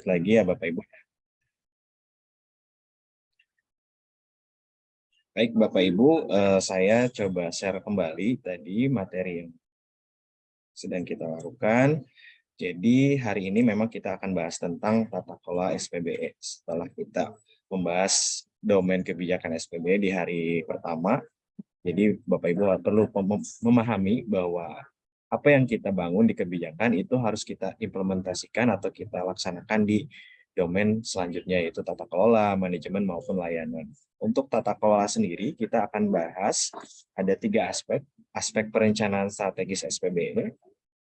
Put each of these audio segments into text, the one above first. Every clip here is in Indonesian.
lagi ya Bapak Ibu. Baik Bapak Ibu, eh, saya coba share kembali tadi materi yang sedang kita lakukan. Jadi hari ini memang kita akan bahas tentang tata kelola SPBE. Setelah kita membahas domain kebijakan SPBE di hari pertama, jadi Bapak Ibu perlu memahami bahwa apa yang kita bangun di kebijakan itu harus kita implementasikan atau kita laksanakan di domain selanjutnya yaitu tata kelola, manajemen maupun layanan. Untuk tata kelola sendiri kita akan bahas ada tiga aspek, aspek perencanaan strategis SPBE,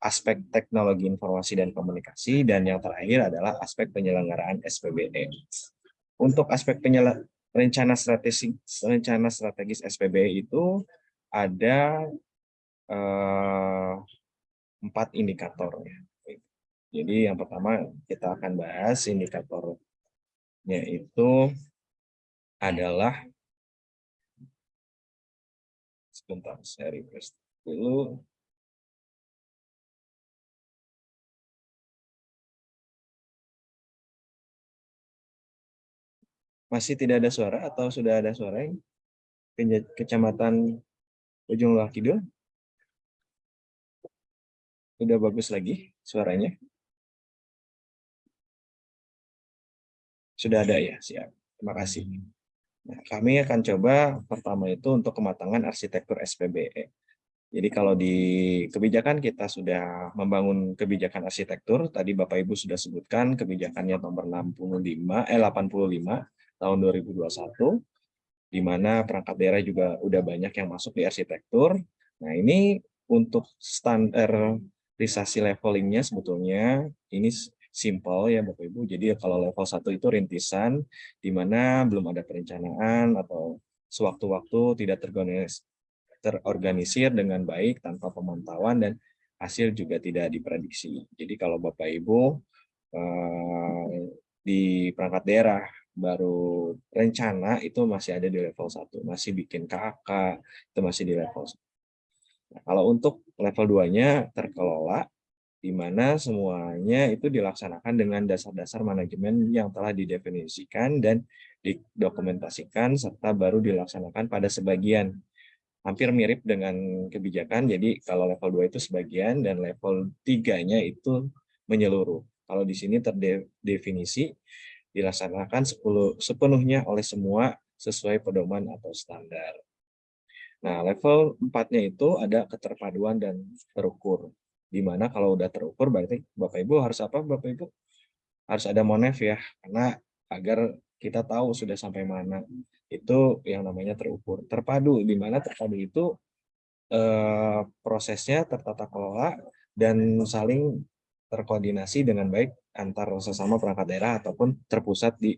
aspek teknologi informasi dan komunikasi, dan yang terakhir adalah aspek penyelenggaraan SPBE. Untuk aspek rencana strategis rencana strategis SPBE itu ada empat indikator. Jadi yang pertama kita akan bahas indikatornya itu adalah sebentar saya refresh dulu. Masih tidak ada suara atau sudah ada suara yang kecamatan Ujung Loa Kidul? Udah bagus lagi suaranya? Sudah ada ya, siap. Terima kasih. Nah, kami akan coba pertama itu untuk kematangan arsitektur SPBE. Jadi kalau di kebijakan kita sudah membangun kebijakan arsitektur, tadi Bapak Ibu sudah sebutkan kebijakannya nomor 65 eh 85 tahun 2021 di mana perangkat daerah juga udah banyak yang masuk di arsitektur. Nah, ini untuk standar risasi levelingnya sebetulnya ini simple ya Bapak Ibu. Jadi kalau level 1 itu rintisan di mana belum ada perencanaan atau sewaktu-waktu tidak terorganisir dengan baik tanpa pemantauan dan hasil juga tidak diprediksi. Jadi kalau Bapak Ibu eh, di perangkat daerah baru rencana itu masih ada di level 1, masih bikin KK itu masih di level 1. Nah, kalau untuk level 2-nya terkelola, di mana semuanya itu dilaksanakan dengan dasar-dasar manajemen yang telah didefinisikan dan didokumentasikan serta baru dilaksanakan pada sebagian. Hampir mirip dengan kebijakan, jadi kalau level 2 itu sebagian dan level 3-nya itu menyeluruh. Kalau di sini terdefinisi dilaksanakan sepenuhnya oleh semua sesuai pedoman atau standar. Nah, level 4-nya itu ada keterpaduan dan terukur. Di mana kalau udah terukur berarti Bapak Ibu harus apa Bapak Ibu? Harus ada monef ya, karena agar kita tahu sudah sampai mana. Itu yang namanya terukur. Terpadu, di mana terpadu itu eh, prosesnya tertata kelola dan saling terkoordinasi dengan baik antar sesama perangkat daerah ataupun terpusat di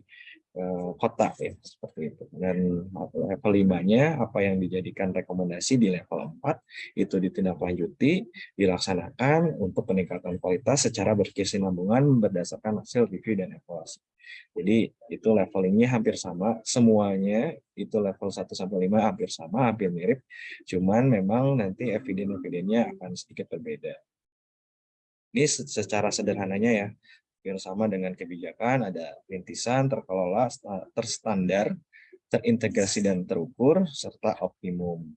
kota ya seperti itu dan level 5-nya apa yang dijadikan rekomendasi di level 4 itu ditindaklanjuti dilaksanakan untuk peningkatan kualitas secara berkesinambungan berdasarkan hasil review dan evaluasi. Jadi itu levelingnya hampir sama semuanya itu level 1 sampai 5 hampir sama hampir mirip cuman memang nanti eviden-evidennya akan sedikit berbeda. Ini secara sederhananya ya sama dengan kebijakan, ada rintisan, terkelola, terstandar, terintegrasi dan terukur, serta optimum.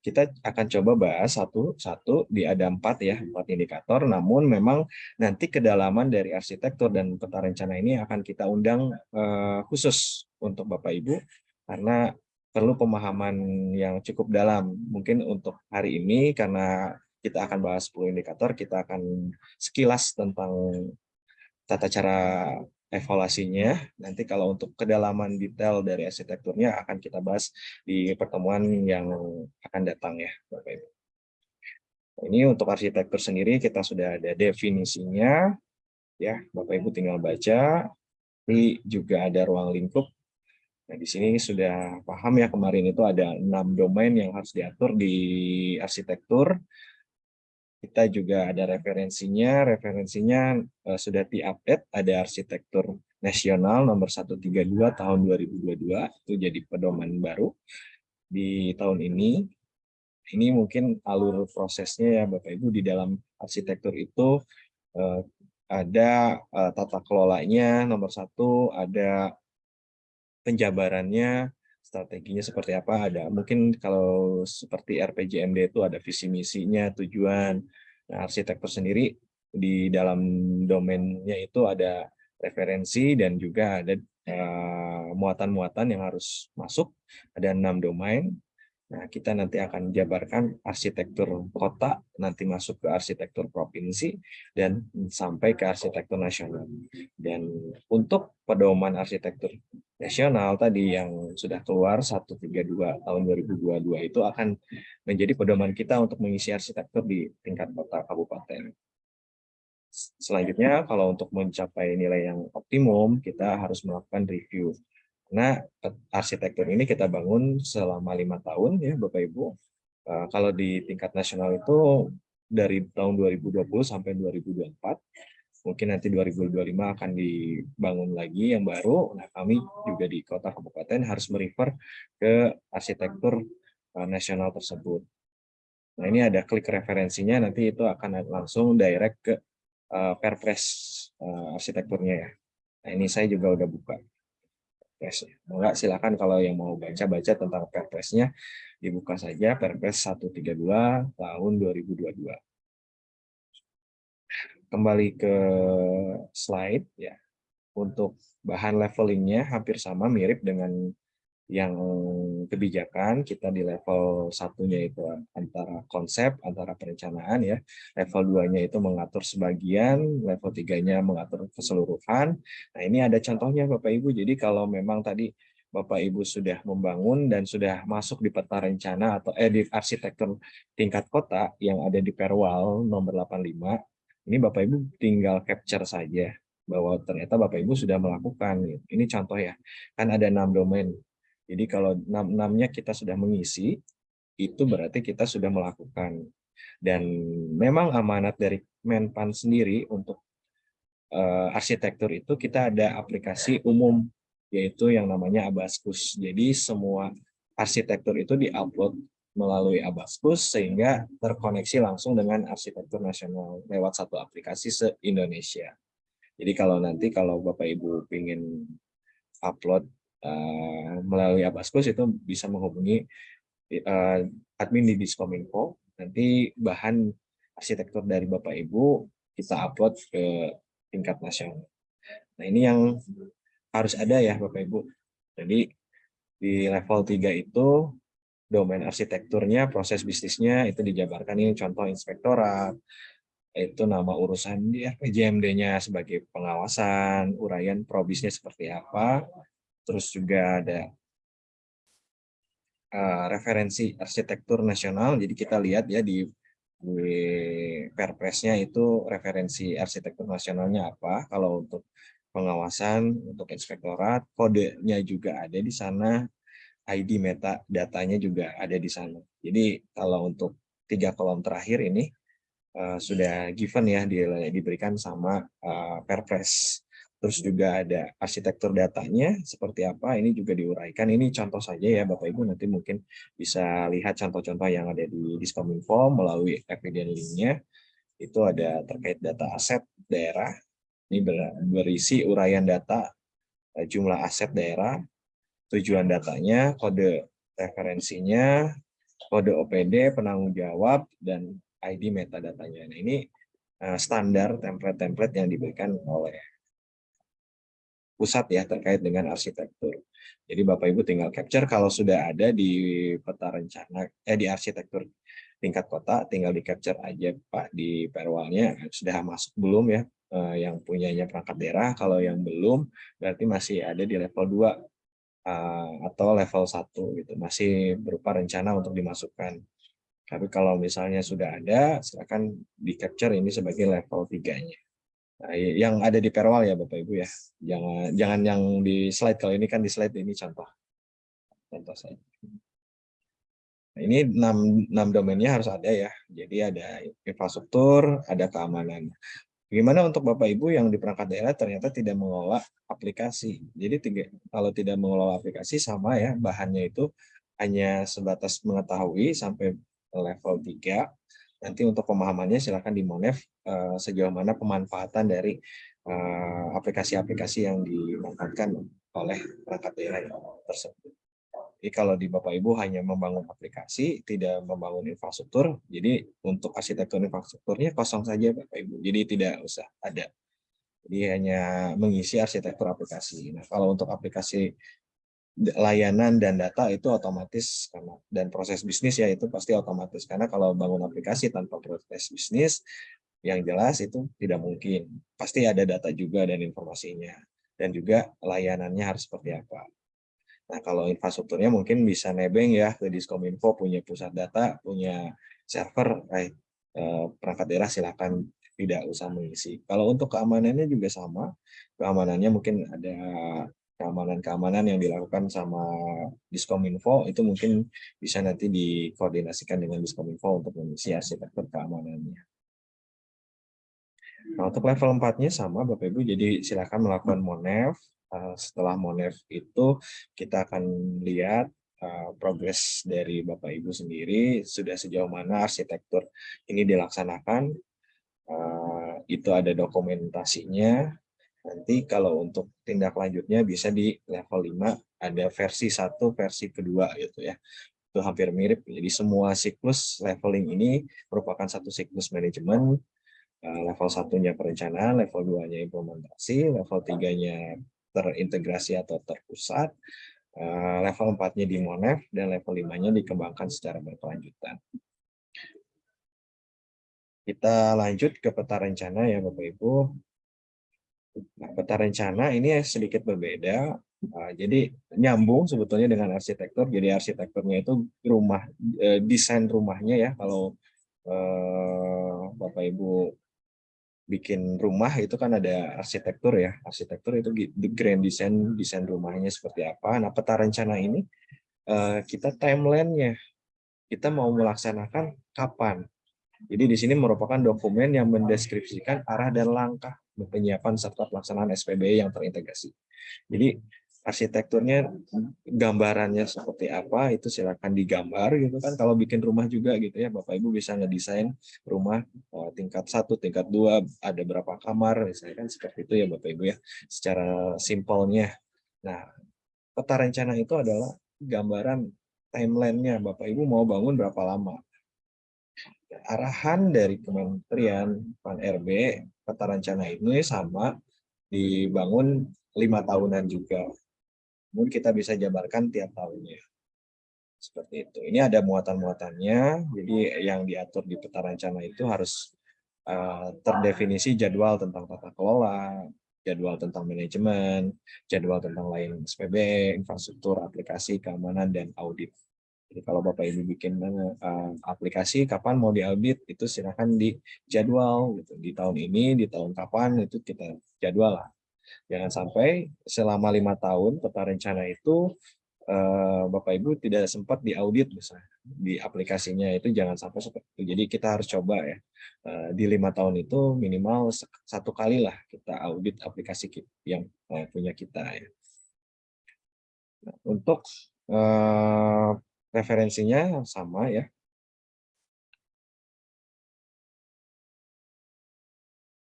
Kita akan coba bahas satu-satu di ada empat ya, empat indikator, namun memang nanti kedalaman dari arsitektur dan peta rencana ini akan kita undang eh, khusus untuk Bapak Ibu, karena perlu pemahaman yang cukup dalam. Mungkin untuk hari ini, karena kita akan bahas 10 indikator, kita akan sekilas tentang tata cara evaluasinya. Nanti kalau untuk kedalaman detail dari arsitekturnya akan kita bahas di pertemuan yang akan datang ya, Bapak Ibu. Ini untuk arsitektur sendiri kita sudah ada definisinya, ya Bapak Ibu tinggal baca. Ini juga ada ruang lingkup. Nah di sini sudah paham ya kemarin itu ada enam domain yang harus diatur di arsitektur kita juga ada referensinya, referensinya uh, sudah di-update, ada arsitektur nasional nomor 132 tahun 2022, itu jadi pedoman baru di tahun ini. Ini mungkin alur prosesnya ya Bapak Ibu. Di dalam arsitektur itu uh, ada uh, tata kelolanya, nomor satu ada penjabarannya, strateginya seperti apa, ada mungkin kalau seperti RPJMD itu ada visi misinya, tujuan, nah, arsitektur sendiri di dalam domainnya itu ada referensi dan juga ada eh, muatan-muatan uh, yang harus masuk, ada enam domain, Nah, kita nanti akan jabarkan arsitektur kota, nanti masuk ke arsitektur provinsi, dan sampai ke arsitektur nasional. Dan untuk pedoman arsitektur nasional tadi yang sudah keluar 132 tahun 2022 itu akan menjadi pedoman kita untuk mengisi arsitektur di tingkat kota kabupaten. Selanjutnya, kalau untuk mencapai nilai yang optimum, kita harus melakukan review karena arsitektur ini kita bangun selama lima tahun ya Bapak Ibu. Uh, kalau di tingkat nasional itu dari tahun 2020 sampai 2024, mungkin nanti 2025 akan dibangun lagi yang baru. Nah kami juga di kota kabupaten harus merefer ke arsitektur uh, nasional tersebut. Nah ini ada klik referensinya, nanti itu akan langsung direct ke uh, Perpres uh, arsitekturnya ya. Nah ini saya juga udah buka. Perpres. Enggak, silakan kalau yang mau baca-baca tentang Perpresnya, dibuka saja Perpres 132 tahun 2022. Kembali ke slide ya. Untuk bahan levelingnya hampir sama mirip dengan yang kebijakan kita di level satunya itu antara konsep antara perencanaan ya. Level duanya itu mengatur sebagian level tiganya mengatur keseluruhan. Nah ini ada contohnya bapak ibu. Jadi kalau memang tadi bapak ibu sudah membangun dan sudah masuk di peta rencana atau eh di arsitektur tingkat kota yang ada di Perwal nomor 85 ini bapak ibu tinggal capture saja bahwa ternyata Bapak Ibu sudah melakukan. Ini contoh ya, kan ada enam domain jadi kalau enam-enamnya kita sudah mengisi, itu berarti kita sudah melakukan. Dan memang amanat dari Menpan sendiri untuk uh, arsitektur itu kita ada aplikasi umum, yaitu yang namanya Abaskus. Jadi semua arsitektur itu diupload melalui Abaskus sehingga terkoneksi langsung dengan arsitektur nasional lewat satu aplikasi se-Indonesia. Jadi kalau nanti kalau Bapak Ibu ingin upload uh, melalui Abaskus itu bisa menghubungi uh, admin di Diskominfo. Nanti bahan arsitektur dari Bapak Ibu kita upload ke tingkat nasional. Nah ini yang harus ada ya Bapak Ibu. Jadi di level 3 itu domain arsitekturnya, proses bisnisnya itu dijabarkan ini contoh inspektorat, itu nama urusan di RPJMD-nya sebagai pengawasan, uraian probisnya seperti apa, terus juga ada uh, referensi arsitektur nasional. Jadi kita lihat ya di, di Perpresnya itu referensi arsitektur nasionalnya apa. Kalau untuk pengawasan, untuk inspektorat, kodenya juga ada di sana, ID meta datanya juga ada di sana. Jadi kalau untuk tiga kolom terakhir ini uh, sudah given ya di, diberikan sama uh, Perpres. Terus juga ada arsitektur datanya seperti apa, ini juga diuraikan. Ini contoh saja ya Bapak Ibu, nanti mungkin bisa lihat contoh-contoh yang ada di Diskominfo melalui evidence link-nya. Itu ada terkait data aset daerah, ini berisi uraian data eh, jumlah aset daerah, tujuan datanya, kode referensinya, kode OPD, penanggung jawab, dan ID metadatanya. Nah, ini eh, standar template-template yang diberikan oleh pusat ya terkait dengan arsitektur. Jadi Bapak Ibu tinggal capture kalau sudah ada di peta rencana eh di arsitektur tingkat kota tinggal di capture aja Pak di perwalnya sudah masuk belum ya eh, yang punyanya perangkat daerah kalau yang belum berarti masih ada di level 2 eh, atau level 1 gitu masih berupa rencana untuk dimasukkan. Tapi kalau misalnya sudah ada silakan di capture ini sebagai level 3-nya. Nah, yang ada di Perwal ya Bapak Ibu ya. Jangan jangan yang di slide kalau ini kan di slide ini contoh. Contoh saya. Nah, ini 6, 6 domainnya harus ada ya. Jadi ada infrastruktur, ada keamanan. Bagaimana untuk Bapak Ibu yang di perangkat daerah ternyata tidak mengelola aplikasi. Jadi tiga, kalau tidak mengelola aplikasi sama ya, bahannya itu hanya sebatas mengetahui sampai level 3 Nanti untuk pemahamannya silakan di Monef uh, sejauh mana pemanfaatan dari eh, aplikasi-aplikasi yang dimanfaatkan oleh perangkat daerah tersebut. Jadi kalau di Bapak Ibu hanya membangun aplikasi, tidak membangun infrastruktur, jadi untuk arsitektur infrastrukturnya kosong saja Bapak Ibu. Jadi tidak usah ada. Jadi hanya mengisi arsitektur aplikasi. Nah, kalau untuk aplikasi layanan dan data itu otomatis dan proses bisnis ya itu pasti otomatis karena kalau bangun aplikasi tanpa proses bisnis yang jelas itu tidak mungkin. Pasti ada data juga dan informasinya dan juga layanannya harus seperti apa. Nah, kalau infrastrukturnya mungkin bisa nebeng ya ke Diskominfo punya pusat data, punya server, eh, perangkat daerah silakan tidak usah mengisi. Kalau untuk keamanannya juga sama, keamanannya mungkin ada keamanan-keamanan yang dilakukan sama Diskominfo itu mungkin bisa nanti dikoordinasikan dengan Diskominfo untuk mengisi arsitektur keamanannya. Nah, untuk level 4-nya sama Bapak Ibu, jadi silakan melakukan MONEV, Eh, setelah Monev itu kita akan lihat uh, progres dari Bapak Ibu sendiri. Sudah sejauh mana arsitektur ini dilaksanakan. Uh, itu ada dokumentasinya. Nanti kalau untuk tindak lanjutnya bisa di level 5 ada versi satu versi kedua gitu ya. Itu hampir mirip. Jadi semua siklus leveling ini merupakan satu siklus manajemen level satunya perencanaan level 2 nya implementasi level tiganya terintegrasi atau terpusat, eh, level 4-nya di Monev, dan level 5-nya dikembangkan secara berkelanjutan. Kita lanjut ke peta rencana ya Bapak-Ibu. Nah, peta rencana ini sedikit berbeda, eh, jadi nyambung sebetulnya dengan arsitektur. Jadi arsitekturnya itu rumah, eh, desain rumahnya ya. Kalau Bapak Ibu bikin rumah itu kan ada arsitektur ya. Arsitektur itu the grand design, desain rumahnya seperti apa. Nah, peta rencana ini uh, kita timeline-nya. Kita mau melaksanakan kapan. Jadi di sini merupakan dokumen yang mendeskripsikan arah dan langkah penyiapan serta pelaksanaan SPB yang terintegrasi. Jadi arsitekturnya gambarannya seperti apa itu silakan digambar gitu kan. Kalau bikin rumah juga gitu ya Bapak Ibu bisa ngedesain rumah uh, tingkat satu tingkat dua ada berapa kamar misalnya kan seperti itu ya Bapak Ibu ya secara simpelnya. Nah peta rencana itu adalah gambaran timelinenya. Bapak Ibu mau bangun berapa lama? Arahan dari Kementerian Pan RB peta rencana ini sama dibangun lima tahunan juga namun kita bisa jabarkan tiap tahunnya. Seperti itu. Ini ada muatan-muatannya, jadi yang diatur di peta rencana itu harus uh, terdefinisi jadwal tentang tata kelola, jadwal tentang manajemen, jadwal tentang lain SPB, infrastruktur, aplikasi, keamanan, dan audit. Jadi kalau Bapak Ibu bikin uh, aplikasi, kapan mau diaudit, itu silakan di jadwal. Gitu. Di tahun ini, di tahun kapan, itu kita jadwal lah. Jangan sampai selama lima tahun peta rencana itu eh, Bapak Ibu tidak sempat diaudit misalnya di aplikasinya itu jangan sampai seperti itu. Jadi kita harus coba ya eh, di lima tahun itu minimal satu kali lah kita audit aplikasi yang eh, punya kita ya. Untuk referensinya sama ya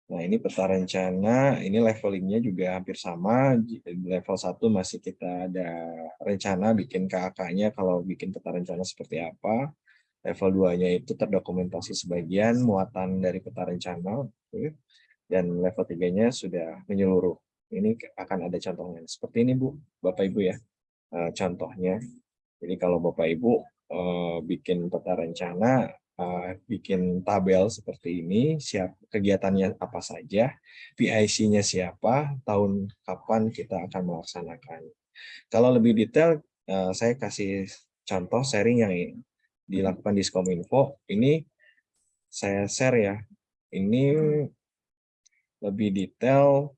Nah, ini peta rencana, ini levelingnya juga hampir sama. Level 1 masih kita ada rencana bikin KAK-nya kalau bikin peta rencana seperti apa. Level 2-nya itu terdokumentasi sebagian muatan dari peta rencana. Dan level 3-nya sudah menyeluruh. Ini akan ada contohnya. Seperti ini, Bu, Bapak Ibu ya. Eh, contohnya. Jadi kalau Bapak Ibu eh, bikin peta rencana, uh, bikin tabel seperti ini, siap kegiatannya apa saja, PIC-nya siapa, tahun kapan kita akan melaksanakan. Kalau lebih detail, uh, saya kasih contoh sharing yang dilakukan di Skominfo. Ini saya share ya. Ini lebih detail,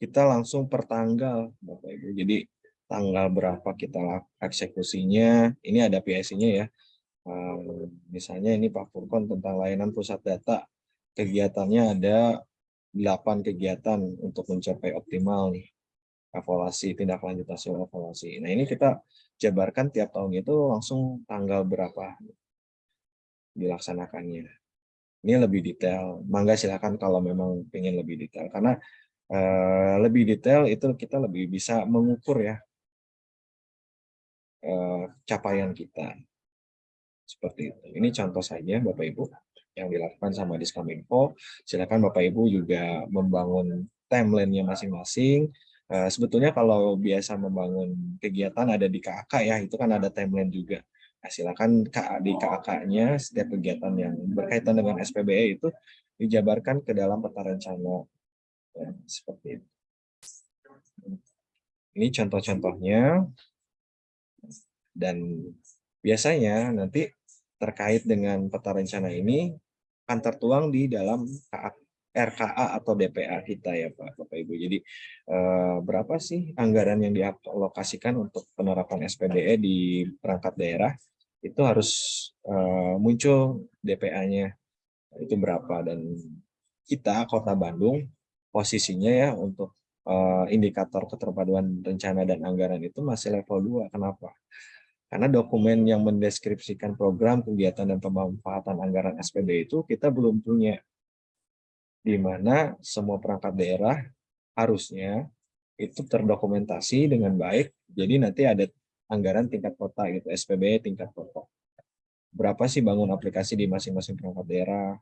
kita langsung per tanggal, Bapak Ibu. Jadi tanggal berapa kita eksekusinya, ini ada PIC-nya ya misalnya ini Pak Furkon tentang layanan pusat data, kegiatannya ada 8 kegiatan untuk mencapai optimal nih evaluasi tindak lanjut hasil evaluasi. Nah ini kita jabarkan tiap tahun itu langsung tanggal berapa dilaksanakannya. Ini lebih detail. Mangga silakan kalau memang ingin lebih detail. Karena lebih detail itu kita lebih bisa mengukur ya capaian kita. Seperti itu. Ini contoh saja Bapak Ibu yang dilakukan sama Diskominfo. Silakan Bapak Ibu juga membangun timeline-nya masing-masing. Uh, sebetulnya kalau biasa membangun kegiatan ada di KAK ya, itu kan ada timeline juga. Nah, silakan di KAK-nya setiap kegiatan yang berkaitan dengan SPBE itu dijabarkan ke dalam peta rencana. Ya, seperti itu. Ini contoh-contohnya. Dan biasanya nanti terkait dengan peta rencana ini akan tertuang di dalam RKA atau DPA kita ya Pak Bapak Ibu. Jadi eh, berapa sih anggaran yang dialokasikan untuk penerapan SPBE di perangkat daerah? itu harus uh, muncul DPA-nya itu berapa dan kita Kota Bandung posisinya ya untuk uh, indikator keterpaduan rencana dan anggaran itu masih level 2. Kenapa? Karena dokumen yang mendeskripsikan program, kegiatan, dan pemanfaatan anggaran SPD itu kita belum punya. Di mana semua perangkat daerah harusnya itu terdokumentasi dengan baik. Jadi nanti ada anggaran tingkat kota gitu, SPB tingkat kota. Berapa sih bangun aplikasi di masing-masing perangkat daerah,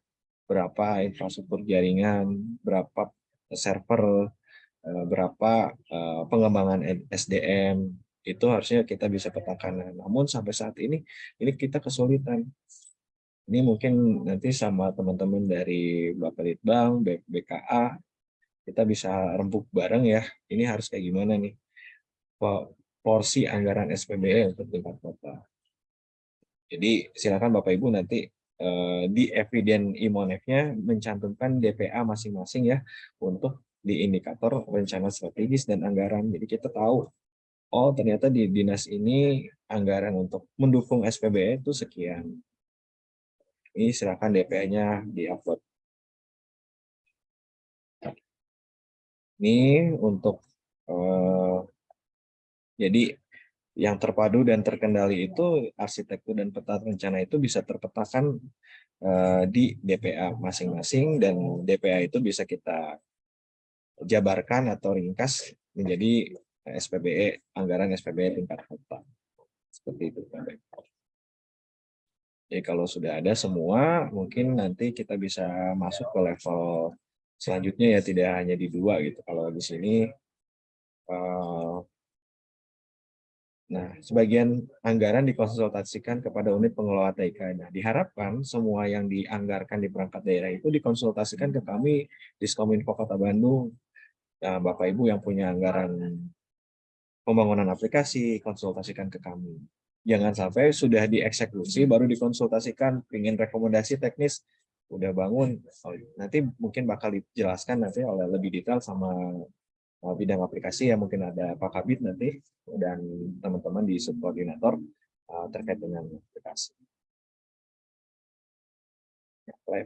berapa infrastruktur jaringan, berapa server, eh, berapa eh, pengembangan SDM, itu harusnya kita bisa petakan. Namun sampai saat ini, ini kita kesulitan. Ini mungkin nanti sama teman-teman dari Bapak Litbang, BKA, kita bisa rempuk bareng ya, ini harus kayak gimana nih porsi anggaran SPBE untuk tingkat kota. Jadi silakan Bapak Ibu nanti eh, di eviden imonef-nya mencantumkan DPA masing-masing ya untuk di indikator rencana strategis dan anggaran. Jadi kita tahu oh ternyata di dinas ini anggaran untuk mendukung SPBE itu sekian. Ini silakan DPA-nya di-upload. Ini untuk eh, jadi yang terpadu dan terkendali itu arsitektur dan peta rencana itu bisa terpetakan uh, di DPA masing-masing dan DPA itu bisa kita jabarkan atau ringkas menjadi SPBE anggaran SPBE tingkat kota seperti itu Jadi kalau sudah ada semua mungkin nanti kita bisa masuk ke level selanjutnya ya tidak hanya di dua gitu kalau di sini uh, Nah, sebagian anggaran dikonsultasikan kepada unit pengelola TIK. Nah, diharapkan semua yang dianggarkan di perangkat daerah itu dikonsultasikan ke kami Diskominfo Kota Bandung. Nah, Bapak Ibu yang punya anggaran pembangunan aplikasi, konsultasikan ke kami. Jangan sampai sudah dieksekusi baru dikonsultasikan, ingin rekomendasi teknis, udah bangun, oh, nanti mungkin bakal dijelaskan nanti oleh lebih detail sama Eh, bidang aplikasi ya mungkin ada Pak Kabit nanti dan teman-teman di subkoordinator uh, terkait dengan aplikasi. Ya,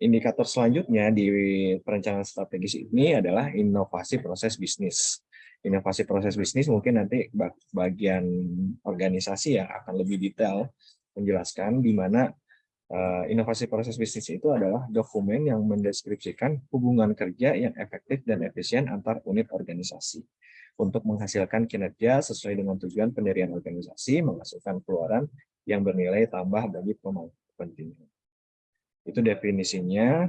Indikator selanjutnya di perencanaan strategis ini adalah inovasi proses bisnis. Inovasi proses bisnis mungkin nanti bagian organisasi yang akan lebih detail menjelaskan di mana Eh, inovasi proses bisnis itu adalah dokumen yang mendeskripsikan hubungan kerja yang efektif dan efisien antar unit organisasi untuk menghasilkan kinerja sesuai dengan tujuan pendirian organisasi, menghasilkan keluaran yang bernilai tambah bagi pemangku kepentingan. Itu definisinya.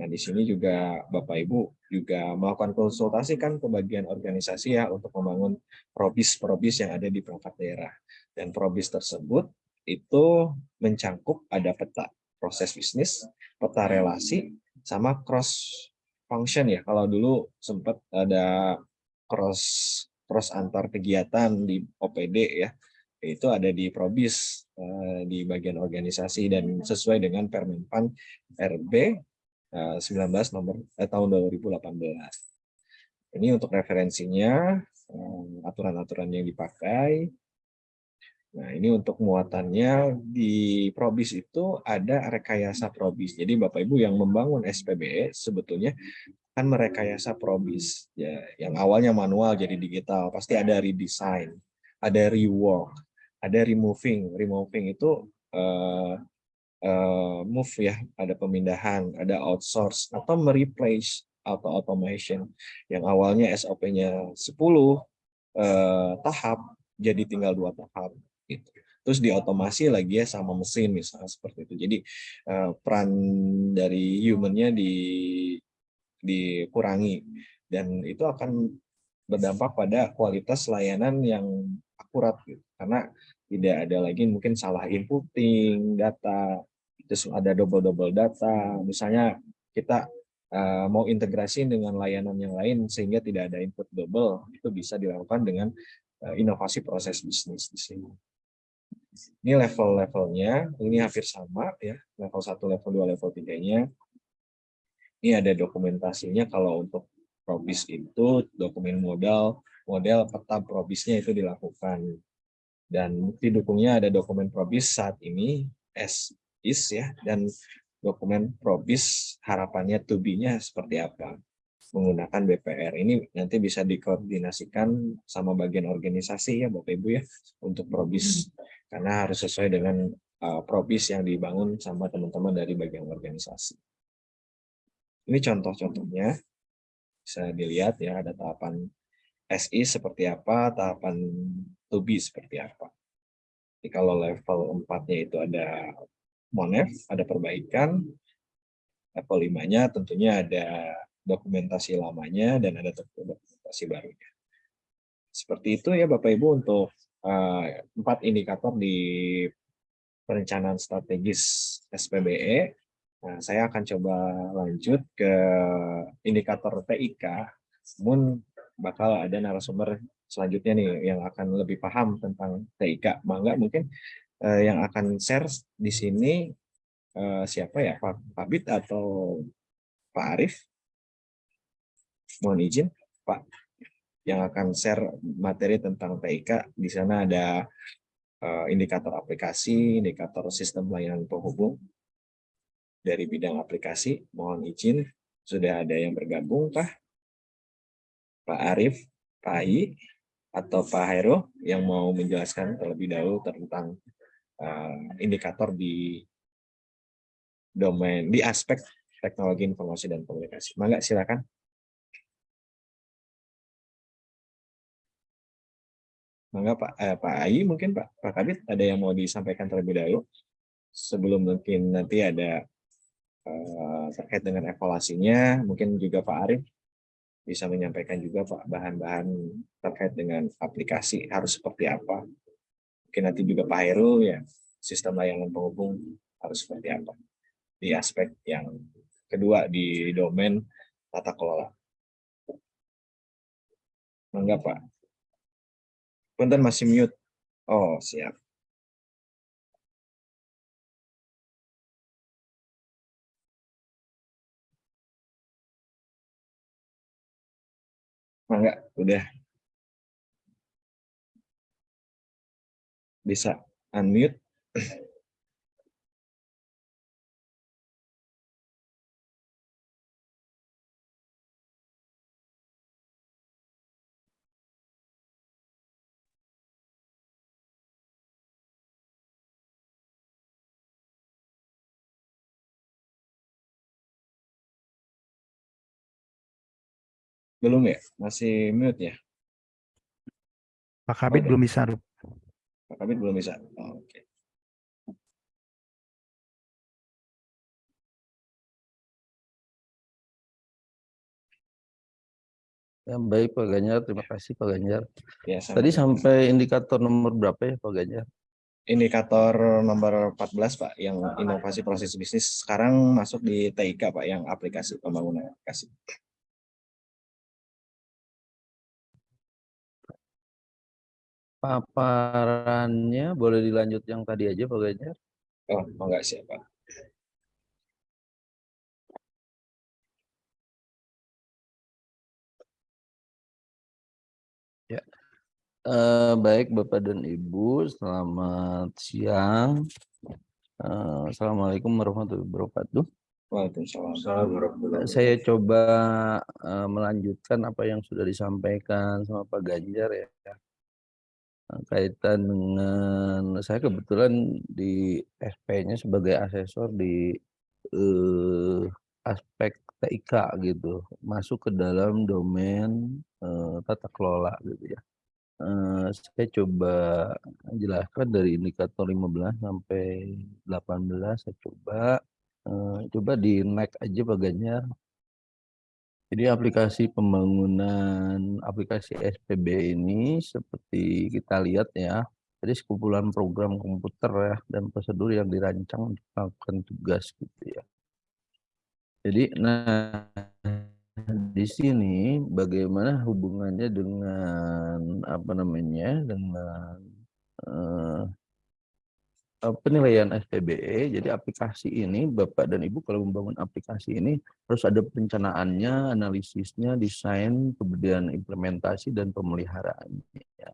Nah, di sini juga Bapak Ibu juga melakukan konsultasi kan ke bagian organisasi ya untuk membangun probis-probis yang ada di perangkat daerah. Dan probis tersebut itu mencangkup ada peta proses bisnis, peta relasi, sama cross function ya. Kalau dulu sempat ada cross cross antar kegiatan di OPD ya, itu ada di Probis eh, di bagian organisasi dan sesuai dengan Permenpan RB 19 eh, nomor eh, tahun 2018. Ini untuk referensinya aturan-aturan yang dipakai Nah, ini untuk muatannya di Probis itu ada rekayasa Probis. Jadi Bapak Ibu yang membangun SPBE sebetulnya kan merekayasa Probis. Ya, yang awalnya manual jadi digital, pasti ada redesign, ada rework, ada removing. Removing itu eh, uh, move ya, ada pemindahan, ada outsource atau mereplace atau automation yang awalnya SOP-nya 10 uh, tahap jadi tinggal dua tahap gitu. Terus diotomasi lagi ya sama mesin misalnya seperti itu. Jadi uh, peran dari human-nya di dikurangi dan itu akan berdampak pada kualitas layanan yang akurat gitu. Karena tidak ada lagi mungkin salah inputting data, terus ada double-double data. Misalnya kita uh, mau integrasi dengan layanan yang lain sehingga tidak ada input double, itu bisa dilakukan dengan uh, inovasi proses bisnis di sini. Ini level-levelnya, ini hampir sama ya, level 1, level 2, level 3-nya. Ini ada dokumentasinya kalau untuk probis itu dokumen modal, model peta probisnya itu dilakukan. Dan bukti dukungnya ada dokumen probis saat ini as is ya dan dokumen probis harapannya to be-nya seperti apa menggunakan BPR ini nanti bisa dikoordinasikan sama bagian organisasi ya Bapak Ibu ya untuk probis karena harus sesuai dengan uh, probis yang dibangun sama teman-teman dari bagian organisasi. Ini contoh-contohnya, bisa dilihat ya ada tahapan SI seperti apa, tahapan to be seperti apa. Jadi kalau level 4-nya itu ada Monef, ada perbaikan, level 5-nya tentunya ada dokumentasi lamanya dan ada dokumentasi barunya. Seperti itu ya Bapak Ibu untuk uh, empat indikator di perencanaan strategis SPBE Nah, saya akan coba lanjut ke indikator TIK, namun bakal ada narasumber selanjutnya nih yang akan lebih paham tentang TIK. Mangga mungkin eh, yang akan share di sini eh, siapa ya, Pak, Pak Bit atau Pak Arif? Mohon izin, Pak, yang akan share materi tentang TIK. Di sana ada eh, indikator aplikasi, indikator sistem layanan penghubung, dari bidang aplikasi. Mohon izin, sudah ada yang bergabung, Pak? Pak Arif, Pak Ai, atau Pak Hairo yang mau menjelaskan terlebih dahulu tentang uh, indikator di domain, di aspek teknologi informasi dan komunikasi. Mangga, silakan. Mangga Pak eh, Pak Ai mungkin Pak Pak Kabit ada yang mau disampaikan terlebih dahulu sebelum mungkin nanti ada Eh, terkait dengan evaluasinya, mungkin juga Pak Arif bisa menyampaikan juga Pak bahan-bahan terkait dengan aplikasi harus seperti apa. Mungkin nanti juga Pak Heru ya sistem layanan penghubung harus seperti apa di aspek yang kedua di domain tata kelola. Enggak Pak. Punten masih mute. Oh, siap. Enggak, udah. Bisa unmute. Belum ya? Masih mute ya? Pak Kabit oh, belum bisa. Pak Kabit belum bisa. Oh, Oke. Okay. Ya, baik Pak Ganjar, terima kasih Pak Ganjar. Ya, Tadi sampai indikator nomor berapa ya Pak Ganjar? Indikator nomor 14 Pak, yang inovasi proses bisnis sekarang masuk di TIK Pak, yang aplikasi pembangunan aplikasi. Paparannya boleh dilanjut yang tadi aja Pak Ganjar? Oh, enggak siapa. Ya. Eh, baik Bapak dan Ibu, selamat siang. Eh, Assalamualaikum warahmatullahi wabarakatuh. Waalaikumsalam. Saya coba uh, melanjutkan apa yang sudah disampaikan sama Pak Ganjar ya kaitan dengan saya kebetulan di SP-nya sebagai asesor di eh, aspek TIK gitu, masuk ke dalam domain eh, tata kelola gitu ya. Eh, saya coba jelaskan dari indikator 15 sampai 18 saya coba eh, coba di naik aja Ganjar jadi aplikasi pembangunan aplikasi SPB ini seperti kita lihat ya, jadi sekumpulan program komputer ya dan prosedur yang dirancang untuk melakukan tugas gitu ya. Jadi nah di sini bagaimana hubungannya dengan apa namanya dengan eh, penilaian SPBE, jadi aplikasi ini Bapak dan Ibu kalau membangun aplikasi ini harus ada perencanaannya, analisisnya, desain, kemudian implementasi dan pemeliharaannya.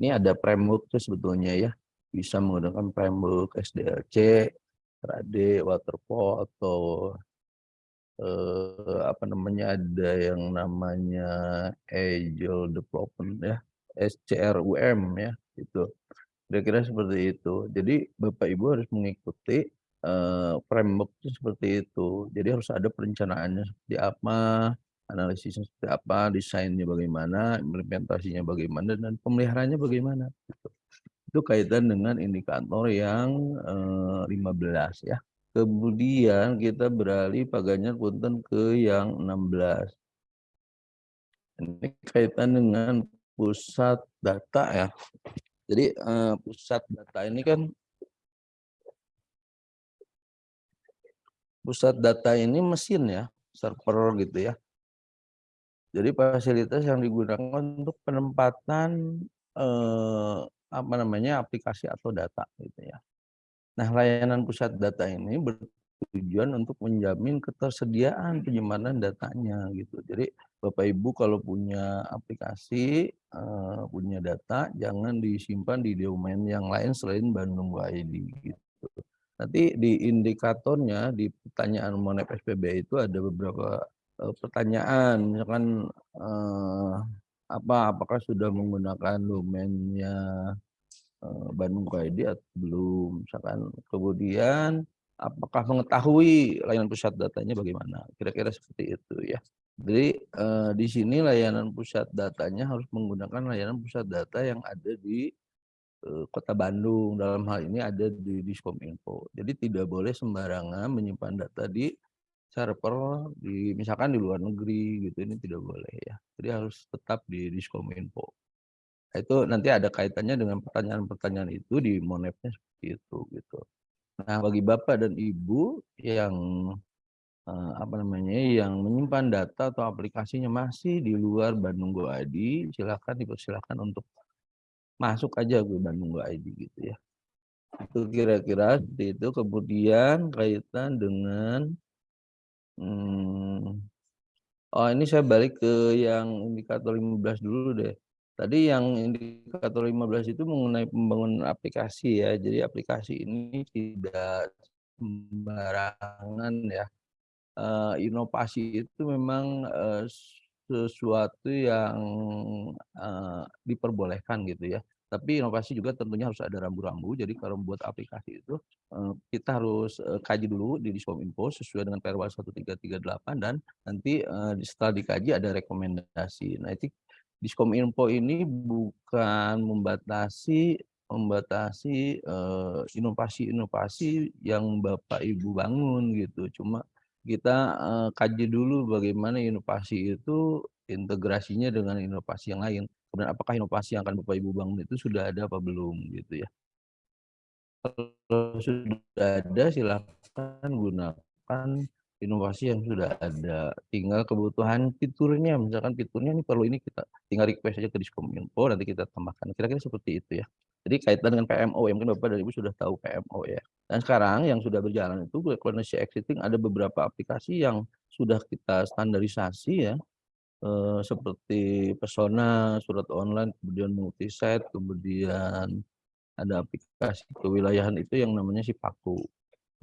Ini ada framework sebetulnya ya, bisa menggunakan framework SDLC, RAD, Waterfall atau eh, apa namanya ada yang namanya Agile Development ya, SCRUM ya, itu Kira-kira seperti itu. Jadi Bapak Ibu harus mengikuti uh, framework itu seperti itu. Jadi harus ada perencanaannya seperti apa, analisisnya seperti apa, desainnya bagaimana, implementasinya bagaimana, dan pemeliharaannya bagaimana. Gitu. Itu kaitan dengan indikator yang uh, eh, 15 ya. Kemudian kita beralih Pak Ganjar Punten ke yang 16. Ini kaitan dengan pusat data ya. Jadi uh, pusat data ini kan pusat data ini mesin ya, server gitu ya. Jadi fasilitas yang digunakan untuk penempatan eh, apa namanya aplikasi atau data gitu ya. Nah, layanan pusat data ini bertujuan untuk menjamin ketersediaan penyimpanan datanya gitu. Jadi Bapak Ibu kalau punya aplikasi, uh, punya data, jangan disimpan di domain yang lain selain Bandung ID gitu. Nanti di indikatornya di pertanyaan Monep SPB itu ada beberapa uh, pertanyaan, misalkan uh, apa apakah sudah menggunakan domainnya Bandung ID atau belum, misalkan kemudian apakah mengetahui layanan pusat datanya bagaimana, kira-kira seperti itu ya. Jadi eh, di sini layanan pusat datanya harus menggunakan layanan pusat data yang ada di eh, Kota Bandung. Dalam hal ini ada di Diskominfo. Jadi tidak boleh sembarangan menyimpan data di server di misalkan di luar negeri gitu ini tidak boleh ya. Jadi harus tetap di Diskominfo. Nah, itu nanti ada kaitannya dengan pertanyaan-pertanyaan itu di monepnya seperti itu gitu. Nah, bagi Bapak dan Ibu yang Eh, apa namanya, yang menyimpan data atau aplikasinya masih di luar Bandung Go ID, silakan dipersilakan untuk masuk aja ke Bandung Go ID gitu ya. Itu kira-kira seperti itu. Kemudian kaitan dengan hmm, oh ini saya balik ke yang indikator 15 dulu deh. Tadi yang indikator 15 itu mengenai pembangunan aplikasi ya. Jadi aplikasi ini tidak sembarangan ya uh, inovasi itu memang uh, sesuatu yang uh, diperbolehkan gitu ya. Tapi inovasi juga tentunya harus ada rambu-rambu. Jadi kalau membuat aplikasi itu kita harus kaji dulu di Diskominfo sesuai dengan Perwal 1338 dan nanti uh, setelah dikaji ada rekomendasi. Nah, itu Diskominfo ini bukan membatasi membatasi inovasi-inovasi uh, yang Bapak Ibu bangun gitu. Cuma kita uh, kaji dulu bagaimana inovasi itu integrasinya dengan inovasi yang lain. Kemudian apakah inovasi yang akan Bapak Ibu bangun itu sudah ada apa belum gitu ya. Kalau sudah ada silakan gunakan inovasi yang sudah ada. Tinggal kebutuhan fiturnya, misalkan fiturnya ini perlu ini kita tinggal request aja ke Diskominfo nanti kita tambahkan. Kira-kira seperti itu ya. Jadi kaitan dengan PMO yang mungkin Bapak dan Ibu sudah tahu PMO ya. Dan sekarang yang sudah berjalan itu Cloudness Exiting ada beberapa aplikasi yang sudah kita standarisasi ya. Eh, seperti Persona, surat online, kemudian multisite, kemudian ada aplikasi kewilayahan itu yang namanya Sipaku.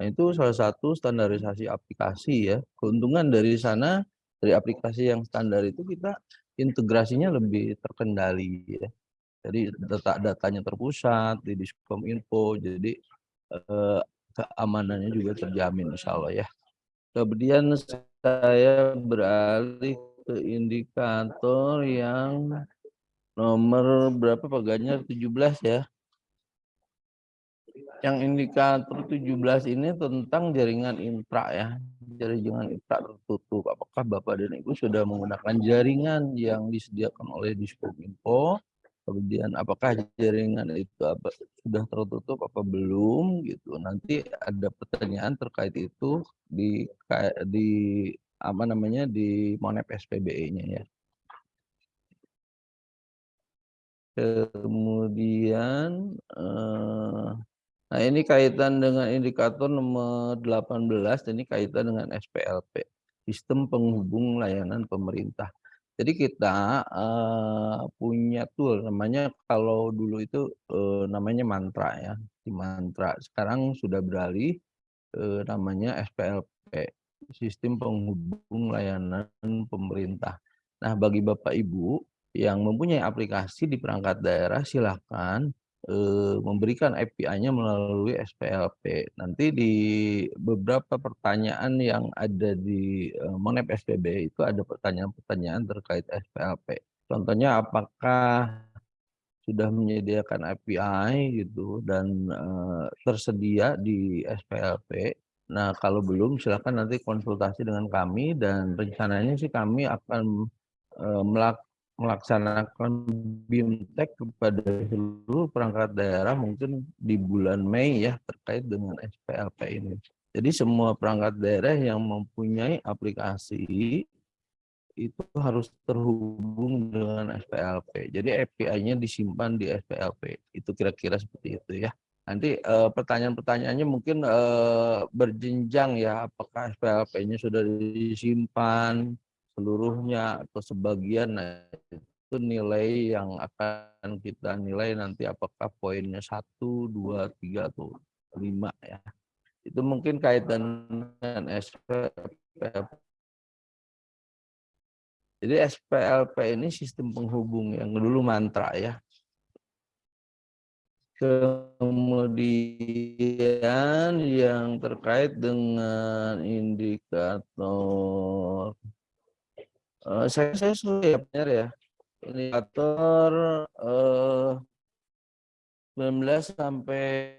Nah, itu salah satu standarisasi aplikasi ya. Keuntungan dari sana dari aplikasi yang standar itu kita integrasinya lebih terkendali ya Jadi data-datanya terpusat di Diskominfo, jadi eh, keamanannya juga terjamin insya Allah ya. Kemudian saya beralih ke indikator yang nomor berapa Pak Ganjar 17 ya. Yang indikator 17 ini tentang jaringan intra ya. Jaringan intra tertutup. Apakah Bapak dan Ibu sudah menggunakan jaringan yang disediakan oleh Diskominfo? Kemudian apakah jaringan itu apa, sudah tertutup apa belum gitu. Nanti ada pertanyaan terkait itu di di apa namanya di Monep SPBE-nya ya. Kemudian eh, nah ini kaitan dengan indikator nomor 18 ini kaitan dengan SPLP, sistem penghubung layanan pemerintah. Jadi kita uh, punya tool namanya kalau dulu itu uh, namanya mantra ya, di mantra. Sekarang sudah beralih uh, namanya SPLP, sistem penghubung layanan pemerintah. Nah, bagi Bapak Ibu yang mempunyai aplikasi di perangkat daerah silakan memberikan API-nya melalui SPLP. Nanti di beberapa pertanyaan yang ada di eh, Monep SPB itu ada pertanyaan-pertanyaan terkait SPLP. Contohnya apakah sudah menyediakan API gitu dan eh, tersedia di SPLP. Nah, kalau belum silakan nanti konsultasi dengan kami dan rencananya sih kami akan eh, melakukan melaksanakan BIMTEK kepada seluruh perangkat daerah mungkin di bulan Mei ya terkait dengan SPLP ini. Jadi semua perangkat daerah yang mempunyai aplikasi itu harus terhubung dengan SPLP. Jadi API-nya disimpan di SPLP. Itu kira-kira seperti itu ya. Nanti eh, pertanyaan-pertanyaannya mungkin eh, berjenjang ya. Apakah SPLP-nya sudah disimpan, seluruhnya atau sebagian nah itu nilai yang akan kita nilai nanti apakah poinnya satu dua tiga atau lima ya. Itu mungkin kaitan dengan SPLP jadi SPLP ini sistem penghubung yang dulu mantra ya. Kemudian yang terkait dengan indikator Uh, saya saya sudah ya benar ya. Indikator uh, 19 sampai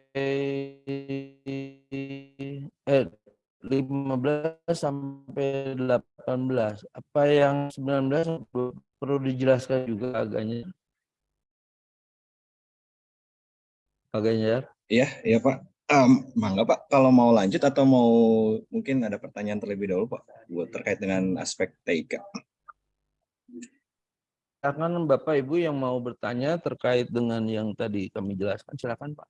eh 15 sampai 18. Apa yang 19 perlu dijelaskan juga agaknya? Agaknya. Iya, iya Pak. Um, mangga Pak, kalau mau lanjut atau mau mungkin ada pertanyaan terlebih dahulu Pak, buat terkait dengan aspek TIK. Silakan Bapak Ibu yang mau bertanya terkait dengan yang tadi kami jelaskan, silakan Pak.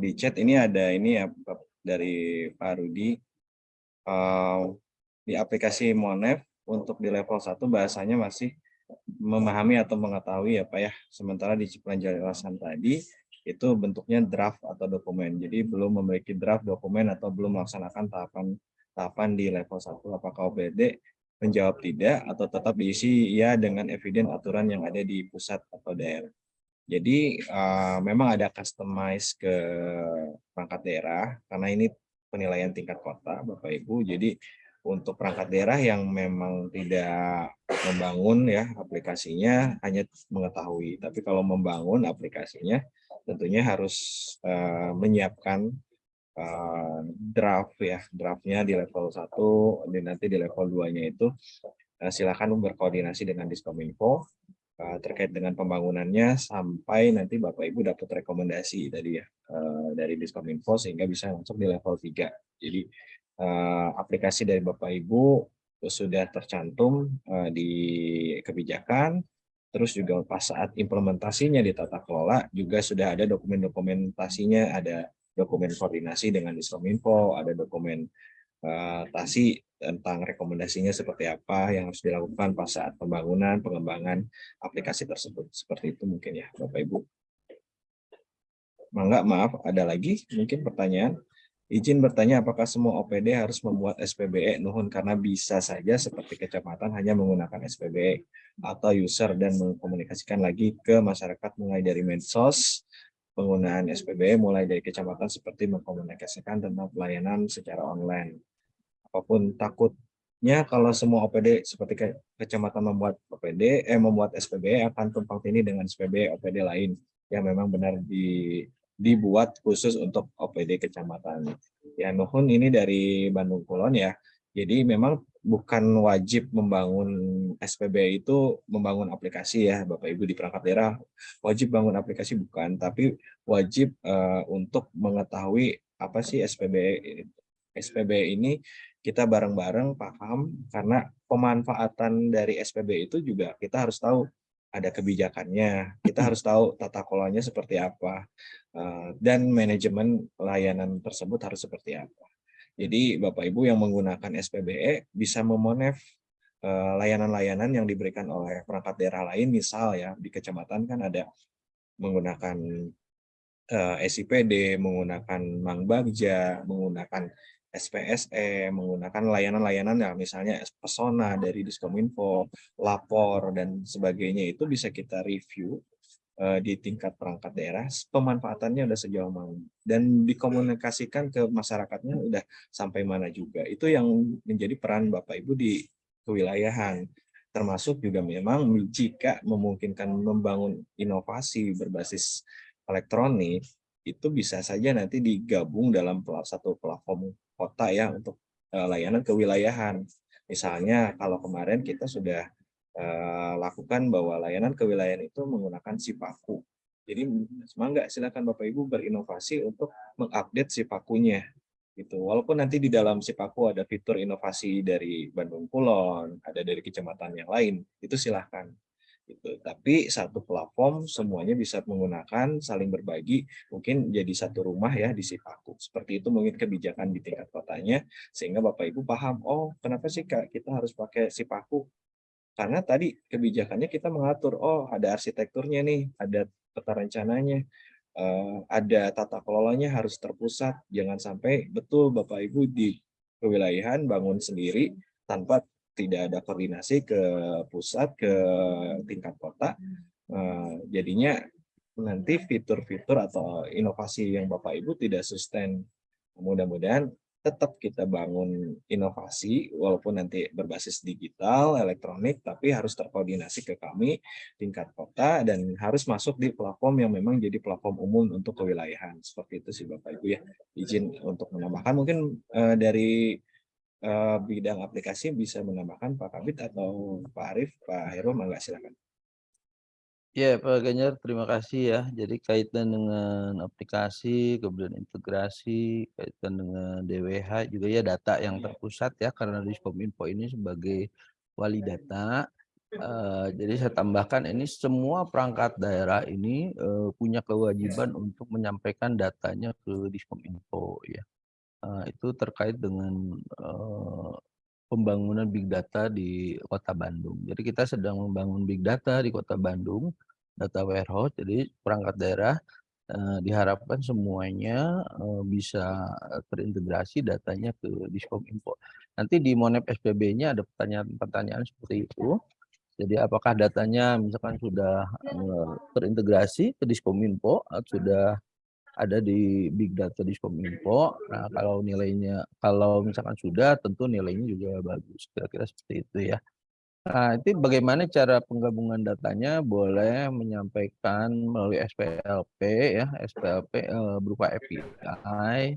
Di chat ini ada ini ya dari Pak Rudi. Uh, di aplikasi Monef untuk di level 1 bahasanya masih memahami atau mengetahui ya Pak ya. Sementara di penjelasan tadi itu bentuknya draft atau dokumen. Jadi belum memiliki draft dokumen atau belum melaksanakan tahapan tahapan di level 1 apakah OPD menjawab tidak atau tetap diisi ya dengan eviden aturan yang ada di pusat atau daerah. Jadi uh, memang ada customize ke perangkat daerah karena ini penilaian tingkat kota Bapak Ibu. Jadi untuk perangkat daerah yang memang tidak membangun ya aplikasinya hanya mengetahui. Tapi kalau membangun aplikasinya tentunya harus uh, menyiapkan uh, draft ya draftnya di level 1 dan nanti di level 2 nya itu uh, silakan berkoordinasi dengan Diskominfo uh, terkait dengan pembangunannya sampai nanti Bapak Ibu dapat rekomendasi tadi ya uh, dari Diskominfo sehingga bisa masuk di level 3 jadi uh, aplikasi dari Bapak Ibu sudah tercantum uh, di kebijakan terus juga pas saat implementasinya di tata kelola juga sudah ada dokumen-dokumentasinya ada dokumen koordinasi dengan Diskominfo, ada dokumen uh, tasi tentang rekomendasinya seperti apa yang harus dilakukan pas saat pembangunan, pengembangan aplikasi tersebut. Seperti itu mungkin ya Bapak Ibu. Mangga, maaf, ada lagi mungkin pertanyaan Izin bertanya apakah semua OPD harus membuat SPBE Nuhun karena bisa saja seperti kecamatan hanya menggunakan SPBE atau user dan mengkomunikasikan lagi ke masyarakat mulai dari medsos, penggunaan SPBE mulai dari kecamatan seperti mengkomunikasikan tentang pelayanan secara online. Apa pun takutnya kalau semua OPD seperti ke kecamatan membuat OPD, eh membuat SPBE akan tumpang tindih dengan SPBE OPD lain yang memang benar di dibuat khusus untuk OPD kecamatan. Ya Nuhun ini dari Bandung Kulon ya. Jadi memang bukan wajib membangun SPB itu membangun aplikasi ya Bapak Ibu di perangkat daerah. Wajib bangun aplikasi bukan tapi wajib uh, untuk mengetahui apa sih SPB SPB ini. Kita bareng-bareng paham karena pemanfaatan dari SPB itu juga kita harus tahu ada kebijakannya, kita harus tahu tata kelolanya seperti apa, eh, dan manajemen layanan tersebut harus seperti apa. Jadi Bapak Ibu yang menggunakan SPBE bisa memonef eh, layanan-layanan yang diberikan oleh perangkat daerah lain, misal ya di kecamatan kan ada menggunakan eh, SIPD, menggunakan Mang Bagja, menggunakan SPSE, menggunakan layanan-layanan ya misalnya Pesona dari Diskominfo, lapor dan sebagainya. Itu bisa kita review di tingkat perangkat daerah pemanfaatannya udah sejauh mana dan dikomunikasikan ke masyarakatnya udah sampai mana juga. Itu yang menjadi peran Bapak Ibu di kewilayahan termasuk juga memang jika memungkinkan membangun inovasi berbasis elektronik itu bisa saja nanti digabung dalam satu platform kota ya untuk uh, layanan kewilayahan. Misalnya kalau kemarin kita sudah uh, lakukan bahwa layanan kewilayahan itu menggunakan Sipaku. Jadi semangat silakan Bapak Ibu berinovasi untuk mengupdate Sipakunya. Gitu. Walaupun nanti di dalam Sipaku ada fitur inovasi dari Bandung Kulon, ada dari kecamatan yang lain, itu silahkan gitu. Tapi satu platform semuanya bisa menggunakan, saling berbagi, mungkin jadi satu rumah ya di Sipaku. Seperti itu mungkin kebijakan di tingkat kotanya, sehingga Bapak Ibu paham, oh kenapa sih kita harus pakai Sipaku? Karena tadi kebijakannya kita mengatur, oh ada arsitekturnya nih, ada peta rencananya, uh, ada tata kelolanya harus terpusat, jangan sampai betul Bapak Ibu di kewilayahan bangun sendiri tanpa tidak ada koordinasi ke pusat, ke tingkat kota, uh, jadinya nanti fitur-fitur atau inovasi yang Bapak Ibu tidak sustain. Mudah-mudahan tetap kita bangun inovasi, walaupun nanti berbasis digital, elektronik, tapi harus terkoordinasi ke kami tingkat kota dan harus masuk di platform yang memang jadi platform umum untuk kewilayahan. Seperti itu sih Bapak Ibu ya. Izin untuk menambahkan mungkin uh, dari uh, bidang aplikasi bisa menambahkan Pak Kabit atau Pak Arif, Pak Heru, mangga silakan. Ya Pak Ganjar, terima kasih ya. Jadi kaitan dengan aplikasi, kemudian integrasi, kaitan dengan DWH juga ya data yang terpusat ya karena Diskominfo ini sebagai wali data. Uh, jadi saya tambahkan ini semua perangkat daerah ini uh, punya kewajiban untuk menyampaikan datanya ke Diskominfo ya. Uh, itu terkait dengan uh, pembangunan big data di Kota Bandung. Jadi kita sedang membangun big data di Kota Bandung, data warehouse. Jadi perangkat daerah uh, diharapkan semuanya uh, bisa terintegrasi datanya ke Diskominfo. Nanti di Monep SPB-nya ada pertanyaan-pertanyaan seperti itu. Jadi apakah datanya misalkan sudah uh, terintegrasi ke Diskominfo, atau sudah ada di big data di Kominfo. Nah, kalau nilainya kalau misalkan sudah tentu nilainya juga bagus. Kira-kira seperti itu ya. Nah, itu bagaimana cara penggabungan datanya boleh menyampaikan melalui SPLP ya, SPLP eh, berupa API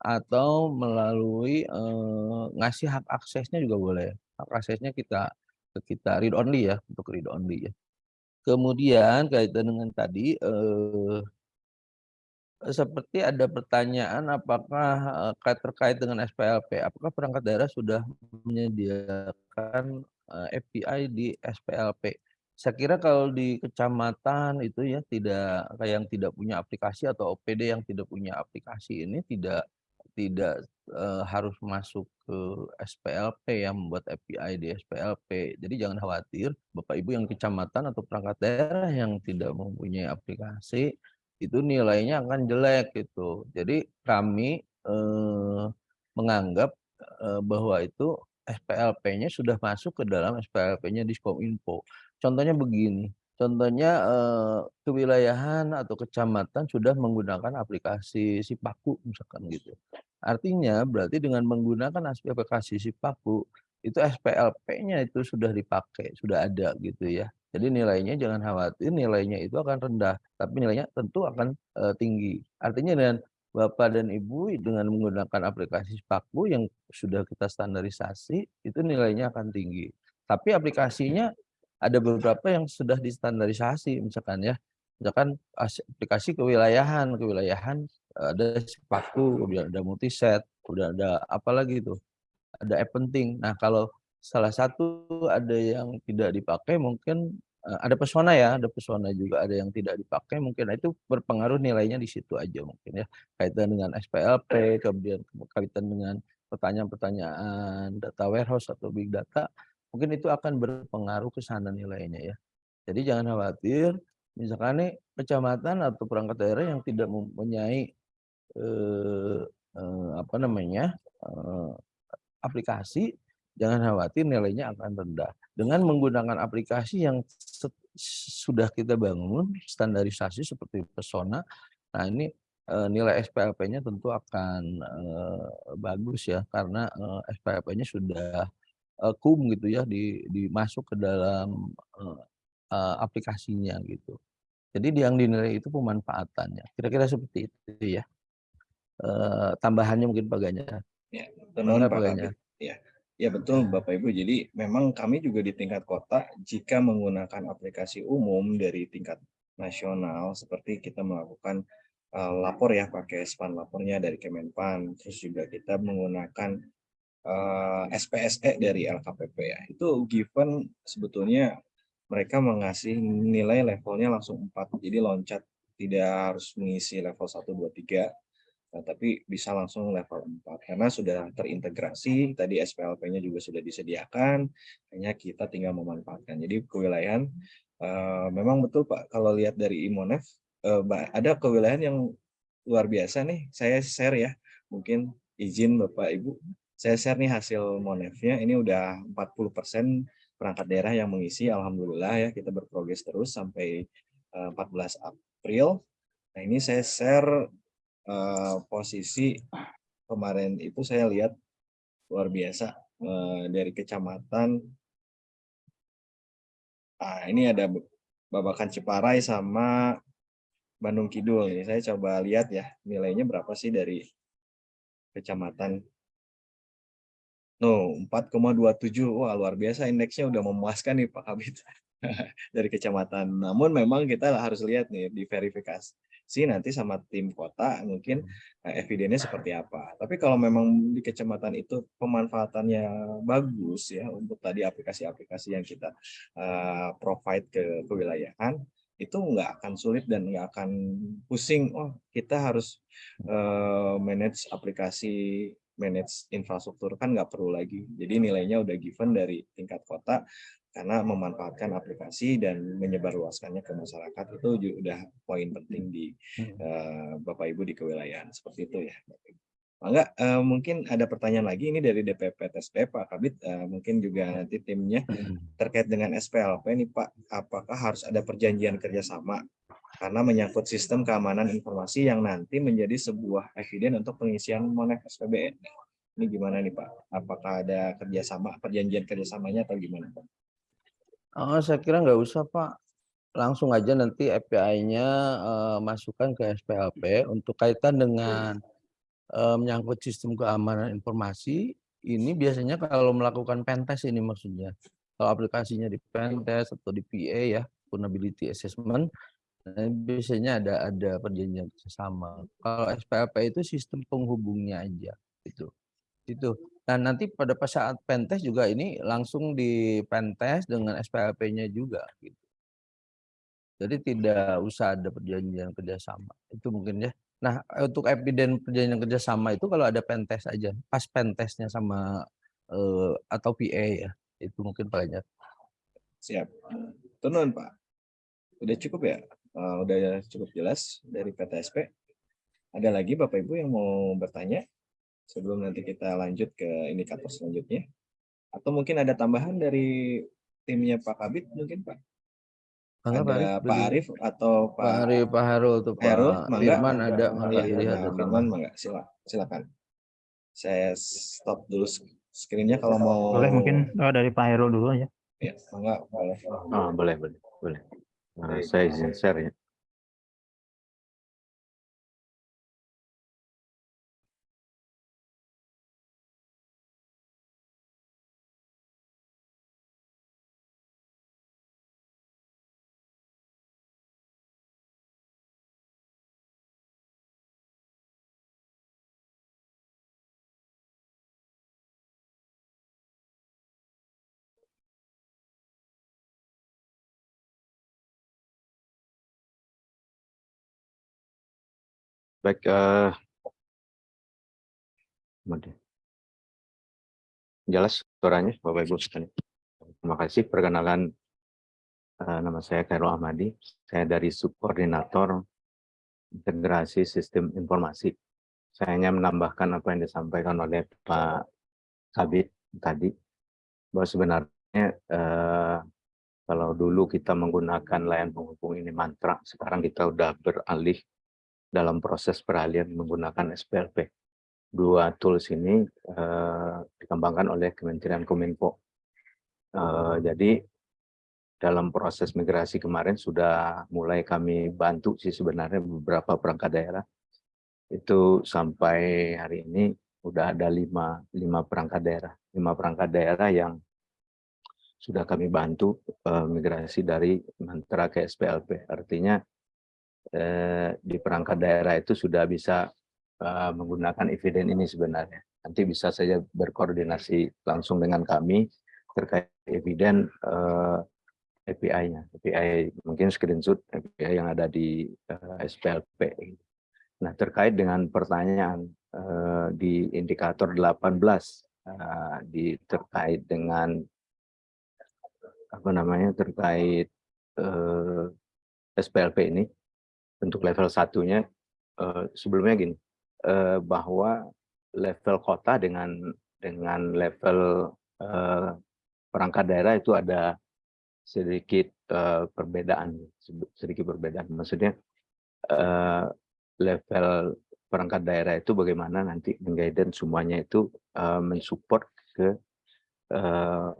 atau melalui eh, ngasih hak aksesnya juga boleh. Hak aksesnya kita kita read only ya, untuk read only ya. Kemudian kaitan dengan tadi eh, seperti ada pertanyaan apakah terkait dengan SPLP, apakah perangkat daerah sudah menyediakan API di SPLP? Saya kira kalau di kecamatan itu ya tidak kayak yang tidak punya aplikasi atau OPD yang tidak punya aplikasi ini tidak tidak uh, harus masuk ke SPLP yang membuat API di SPLP. Jadi jangan khawatir Bapak Ibu yang kecamatan atau perangkat daerah yang tidak mempunyai aplikasi itu nilainya akan jelek gitu. Jadi kami eh, menganggap eh, bahwa itu SPLP-nya sudah masuk ke dalam SPLP-nya Diskominfo. Contohnya begini, contohnya eh, kewilayahan atau kecamatan sudah menggunakan aplikasi Sipaku misalkan gitu. Artinya berarti dengan menggunakan aplikasi Sipaku itu SPLP-nya itu sudah dipakai, sudah ada gitu ya. Jadi nilainya jangan khawatir, nilainya itu akan rendah, tapi nilainya tentu akan eh, tinggi. Artinya dengan Bapak dan Ibu dengan menggunakan aplikasi Spaku yang sudah kita standarisasi, itu nilainya akan tinggi. Tapi aplikasinya ada beberapa yang sudah distandarisasi, misalkan ya, misalkan as- aplikasi kewilayahan, kewilayahan ada Spaku, kemudian ada multiset, kemudian ada apa lagi itu, ada app penting. Nah kalau salah satu ada yang tidak dipakai mungkin ada pesona ya, ada pesona juga ada yang tidak dipakai mungkin Nah, itu berpengaruh nilainya di situ aja mungkin ya kaitan dengan SPLP kemudian kaitan dengan pertanyaan-pertanyaan data warehouse atau big data mungkin itu akan berpengaruh ke sana nilainya ya. Jadi jangan khawatir misalkan nih kecamatan atau perangkat daerah yang tidak mempunyai eh, eh, apa namanya eh, aplikasi jangan khawatir nilainya akan rendah. Dengan menggunakan aplikasi yang sudah kita bangun, standarisasi seperti Persona, nah ini nilai SPLP-nya tentu akan bagus ya, karena SPLP-nya sudah kum gitu ya, di, dimasuk ke dalam aplikasinya gitu. Jadi yang dinilai itu pemanfaatannya. Kira-kira seperti itu ya. tambahannya mungkin Pak Ganjar. Ya, Pak Ganjar. Ya. Ya betul Bapak Ibu. Jadi memang kami juga di tingkat kota jika menggunakan aplikasi umum dari tingkat nasional seperti kita melakukan uh, lapor ya pakai span lapornya dari Kemenpan, terus juga kita menggunakan uh, SPSE dari LKPP ya. Itu given sebetulnya mereka mengasih nilai levelnya langsung 4. Jadi loncat tidak harus mengisi level 1 2 3 Nah, tapi bisa langsung level 4 karena sudah terintegrasi, tadi SPLP-nya juga sudah disediakan, hanya kita tinggal memanfaatkan. Jadi kewilayahan uh, memang betul Pak, kalau lihat dari Imonef uh, ada kewilayahan yang luar biasa nih. Saya share ya, mungkin izin Bapak Ibu, saya share nih hasil Monefnya. Ini udah 40% perangkat daerah yang mengisi, alhamdulillah ya kita berprogres terus sampai uh, 14 April. Nah, ini saya share uh, posisi kemarin itu saya lihat luar biasa uh, dari kecamatan ah ini ada Babakan Ciparai sama Bandung Kidul nih saya coba lihat ya nilainya berapa sih dari kecamatan No, 4,27. Wah, luar biasa indeksnya udah memuaskan nih Pak Kabit dari kecamatan. Namun memang kita harus lihat nih di verifikasi sih nanti sama tim kota mungkin uh, evidennya seperti apa. Tapi kalau memang di kecamatan itu pemanfaatannya bagus ya untuk tadi aplikasi-aplikasi yang kita uh, provide ke kewilayahan itu nggak akan sulit dan nggak akan pusing. Oh kita harus uh, manage aplikasi manage infrastruktur kan nggak perlu lagi. Jadi nilainya udah given dari tingkat kota karena memanfaatkan aplikasi dan menyebarluaskannya ke masyarakat itu sudah poin penting di uh, Bapak Ibu di kewilayahan seperti itu ya. Enggak, uh, mungkin ada pertanyaan lagi ini dari DPP TSP Pak Kabit, uh, mungkin juga nanti timnya terkait dengan SPLP ini Pak, apakah harus ada perjanjian kerjasama karena menyangkut sistem keamanan informasi yang nanti menjadi sebuah eviden untuk pengisian monet SPBN. Ini gimana nih Pak? Apakah ada kerjasama, perjanjian kerjasamanya atau gimana Pak? Oh, saya kira nggak usah Pak. Langsung aja nanti API-nya uh, masukkan ke SPLP untuk kaitan dengan uh, menyangkut sistem keamanan informasi. Ini biasanya kalau melakukan pentest ini maksudnya. Kalau aplikasinya di pentest atau di PA ya, vulnerability assessment, nah, biasanya ada ada perjanjian bersama. Kalau SPLP itu sistem penghubungnya aja, itu. Itu. Nah, nanti pada saat pentest juga ini langsung di pentest dengan SPLP-nya juga gitu. Jadi tidak usah ada perjanjian kerjasama. Itu mungkin ya. Nah, untuk eviden perjanjian kerjasama itu kalau ada pentest aja, pas pentestnya sama eh, atau PA ya, itu mungkin Pak Ganjar. Siap. Tenun Pak. Udah cukup ya? Uh, udah cukup jelas dari PTSP. Ada lagi Bapak Ibu yang mau bertanya? Sebelum nanti kita lanjut ke indikator selanjutnya. Atau mungkin ada tambahan dari timnya Pak Kabit mungkin Pak? Mangga, Pak ada Arif, Pak. Arif atau Pak, Pak Arif, Pak Harul tuh Pak Heru, mangga. Firman ada mangga Iya, dilihat Pak tuh, Firman, mangga. Sila, silakan. Saya stop dulu screen-nya kalau mau. Boleh mungkin oh, dari Pak Heru dulu ya. Ya, mangga, boleh. Oh, boleh, boleh, boleh. Nah, saya izin share ya. Baik, kemudian. jelas suaranya Bapak Ibu sekalian. Terima kasih perkenalan eh, nama saya Khairul Ahmadi. Saya dari Subkoordinator Integrasi Sistem Informasi. Saya hanya menambahkan apa yang disampaikan oleh Pak Kabit tadi bahwa sebenarnya eh, kalau dulu kita menggunakan layan penghubung ini mantra, sekarang kita udah beralih dalam proses peralihan menggunakan SPLP. Dua tools ini eh, dikembangkan oleh Kementerian Kominfo. Eh, jadi dalam proses migrasi kemarin sudah mulai kami bantu sih sebenarnya beberapa perangkat daerah. Itu sampai hari ini udah ada lima, lima perangkat daerah. Lima perangkat daerah yang sudah kami bantu eh, migrasi dari mantra ke SPLP. Artinya eh, di perangkat daerah itu sudah bisa eh, menggunakan eviden ini sebenarnya. Nanti bisa saja berkoordinasi langsung dengan kami terkait eviden eh, API-nya. API mungkin screenshot API yang ada di SPLP. Nah, terkait dengan pertanyaan di indikator 18 eh, di terkait dengan apa namanya terkait SPLP ini untuk level satunya eh, sebelumnya gini eh, bahwa level kota dengan dengan level eh, perangkat daerah itu ada sedikit eh, perbedaan sedikit perbedaan. Maksudnya eh, level perangkat daerah itu bagaimana nanti mengguidance semuanya itu eh, mensupport ke eh,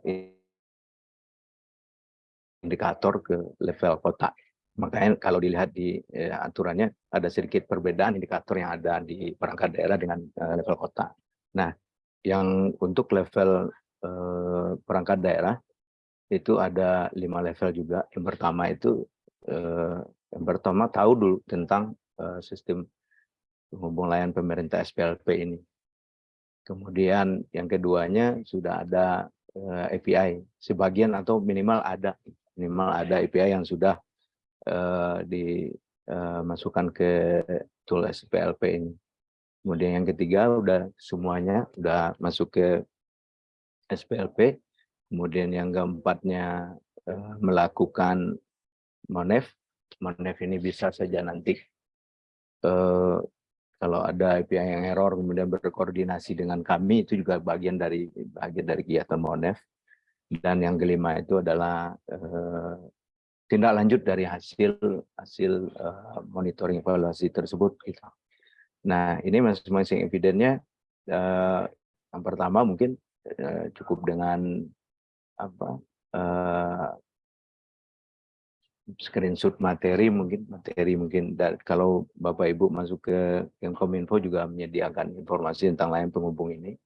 indikator ke level kota makanya kalau dilihat di eh, aturannya ada sedikit perbedaan indikator yang ada di perangkat daerah dengan eh, level kota. Nah, yang untuk level eh, perangkat daerah itu ada lima level juga. Yang pertama itu eh, yang pertama tahu dulu tentang eh, sistem penghubung layan pemerintah SPLP ini. Kemudian yang keduanya sudah ada eh, API sebagian atau minimal ada minimal ada API yang sudah uh, dimasukkan ke tool SPLP ini. Kemudian yang ketiga udah semuanya udah masuk ke SPLP. Kemudian yang keempatnya uh, melakukan monef. Monef ini bisa saja nanti uh, kalau ada API yang error kemudian berkoordinasi dengan kami itu juga bagian dari bagian dari kegiatan monef. Dan yang kelima itu adalah uh, tindak lanjut dari hasil hasil uh, monitoring evaluasi tersebut gitu. Nah ini masing-masing evidennya uh, yang pertama mungkin uh, cukup dengan apa screenshot materi mungkin materi mungkin dan kalau bapak ibu masuk ke Kominfo juga menyediakan informasi tentang layan penghubung ini.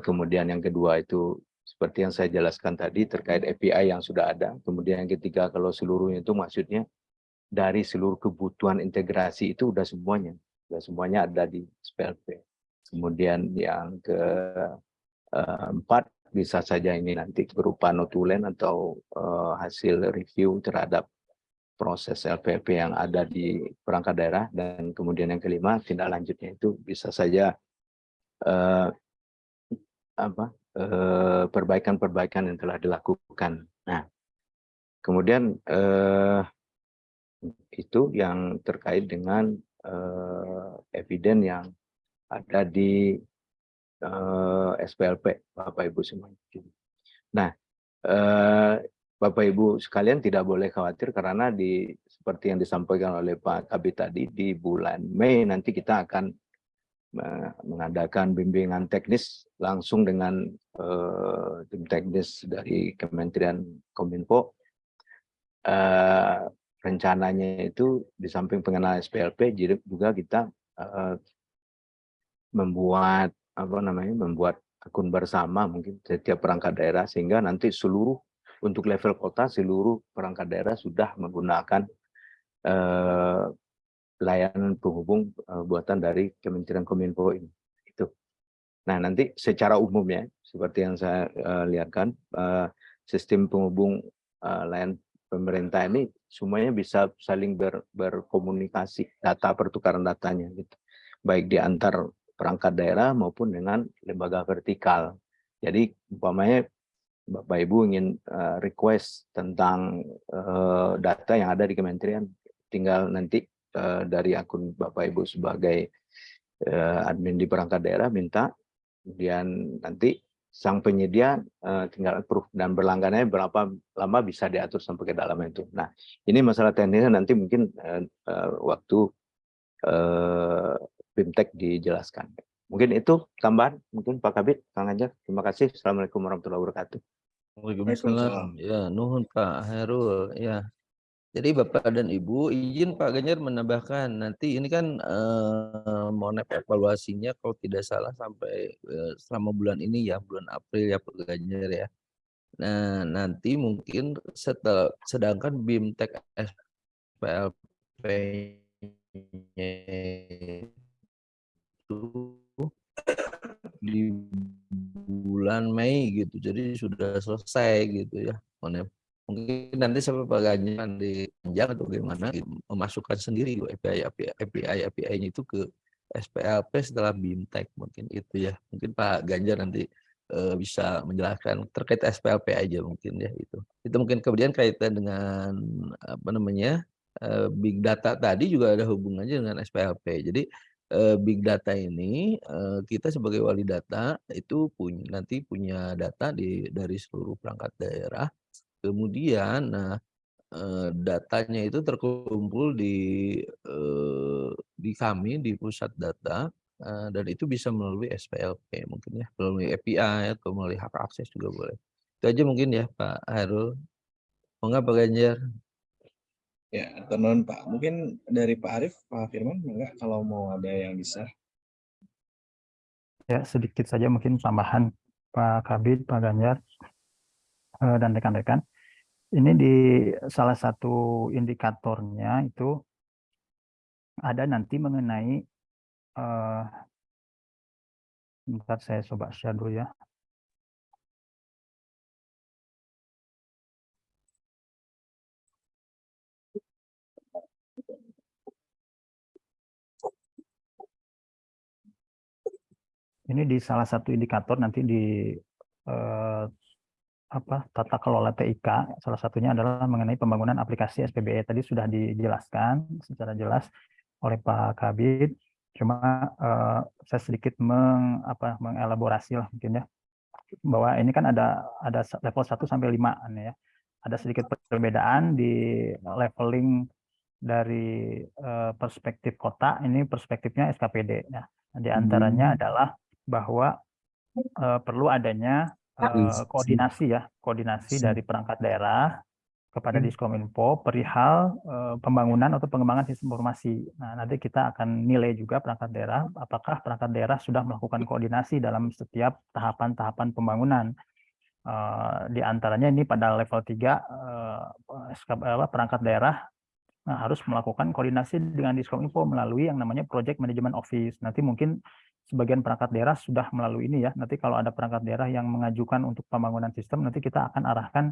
Kemudian yang kedua itu seperti yang saya jelaskan tadi terkait API yang sudah ada. Kemudian yang ketiga kalau seluruhnya itu maksudnya dari seluruh kebutuhan integrasi itu udah semuanya, udah semuanya ada di SPLP. Kemudian yang keempat bisa saja ini nanti berupa notulen atau uh, hasil review terhadap proses LPP yang ada di perangkat daerah dan kemudian yang kelima tindak lanjutnya itu bisa saja uh, apa perbaikan-perbaikan yang telah dilakukan. Nah, kemudian eh, itu yang terkait dengan eh, eviden yang ada di eh, SPLP Bapak Ibu semuanya. Nah, eh, Bapak Ibu sekalian tidak boleh khawatir karena di seperti yang disampaikan oleh Pak Kabit tadi di bulan Mei nanti kita akan eh, mengadakan bimbingan teknis langsung dengan eh, tim teknis dari Kementerian Kominfo. Eh, rencananya itu di samping pengenalan SPLP juga kita eh, membuat apa namanya membuat akun bersama mungkin setiap perangkat daerah sehingga nanti seluruh untuk level kota seluruh perangkat daerah sudah menggunakan eh, layanan penghubung eh, buatan dari Kementerian Kominfo ini itu. Nah nanti secara umum ya seperti yang saya eh, lihatkan eh, sistem penghubung eh, layanan pemerintah ini semuanya bisa saling ber, berkomunikasi data pertukaran datanya gitu baik di antar perangkat daerah maupun dengan lembaga vertikal. Jadi umpamanya Bapak Ibu ingin uh, request tentang uh, data yang ada di kementerian, tinggal nanti uh, dari akun Bapak Ibu sebagai uh, admin di perangkat daerah minta, kemudian nanti sang penyedia uh, tinggal approve dan berlangganannya berapa lama bisa diatur sampai ke dalam itu. Nah ini masalah teknisnya nanti mungkin waktu uh, BIMTEK dijelaskan. Mungkin itu tambahan, mungkin Pak Kabit, Kang Anjar. Terima kasih. Assalamualaikum warahmatullahi wabarakatuh. Waalaikumsalam. Ya, nuhun Pak Hairul. Ya. Jadi Bapak dan Ibu, izin Pak Ganjar menambahkan nanti ini kan eh, monep evaluasinya kalau tidak salah sampai eh, selama bulan ini ya, bulan April ya Pak Ganjar ya. Nah, nanti mungkin setelah sedangkan BIMTEK SPLP itu di bulan Mei gitu. Jadi sudah selesai gitu ya. Mungkin nanti Pak Ganjar dipanjang atau gitu, memasukkan sendiri API API API API-nya itu ke SPLP setelah BIMTEK mungkin itu ya. Mungkin Pak Ganjar nanti uh, bisa menjelaskan terkait SPLP aja mungkin ya itu. Itu mungkin kemudian kaitan dengan apa namanya? Uh, big data tadi juga ada hubungannya dengan SPLP. Jadi uh, big data ini kita sebagai wali data itu punya nanti punya data di dari seluruh perangkat daerah. Kemudian nah uh, datanya itu terkumpul di uh, di kami di pusat data uh, dan itu bisa melalui SPLP mungkin ya, melalui API atau melalui hak akses juga boleh. Itu aja mungkin ya Pak Hairul. Monggo Pak Ganjar. Ya, teman Pak. Mungkin dari Pak Arief, Pak Firman, enggak kalau mau ada yang bisa. Ya, sedikit saja mungkin tambahan Pak Kabit, Pak Ganjar, eh, dan rekan-rekan. Ini di salah satu indikatornya itu ada nanti mengenai, eh, bentar saya coba share dulu ya. ini di salah satu indikator nanti di eh, apa tata kelola TIK salah satunya adalah mengenai pembangunan aplikasi SPBE tadi sudah dijelaskan secara jelas oleh Pak Kabit cuma eh, saya sedikit meng, apa, mengelaborasi lah mungkin ya bahwa ini kan ada ada level 1 sampai 5 ya. Ada sedikit perbedaan di leveling dari eh, perspektif kota ini perspektifnya SKPD ya. Di antaranya hmm. adalah bahwa uh, perlu adanya uh, koordinasi ya, koordinasi dari perangkat daerah kepada hmm. Diskominfo perihal uh, pembangunan atau pengembangan sistem informasi. Nah, nanti kita akan nilai juga perangkat daerah apakah perangkat daerah sudah melakukan koordinasi dalam setiap tahapan-tahapan pembangunan. Uh, di antaranya ini pada level 3 uh, perangkat daerah nah, harus melakukan koordinasi dengan Diskominfo melalui yang namanya Project Management Office. Nanti mungkin sebagian perangkat daerah sudah melalui ini ya. Nanti kalau ada perangkat daerah yang mengajukan untuk pembangunan sistem, nanti kita akan arahkan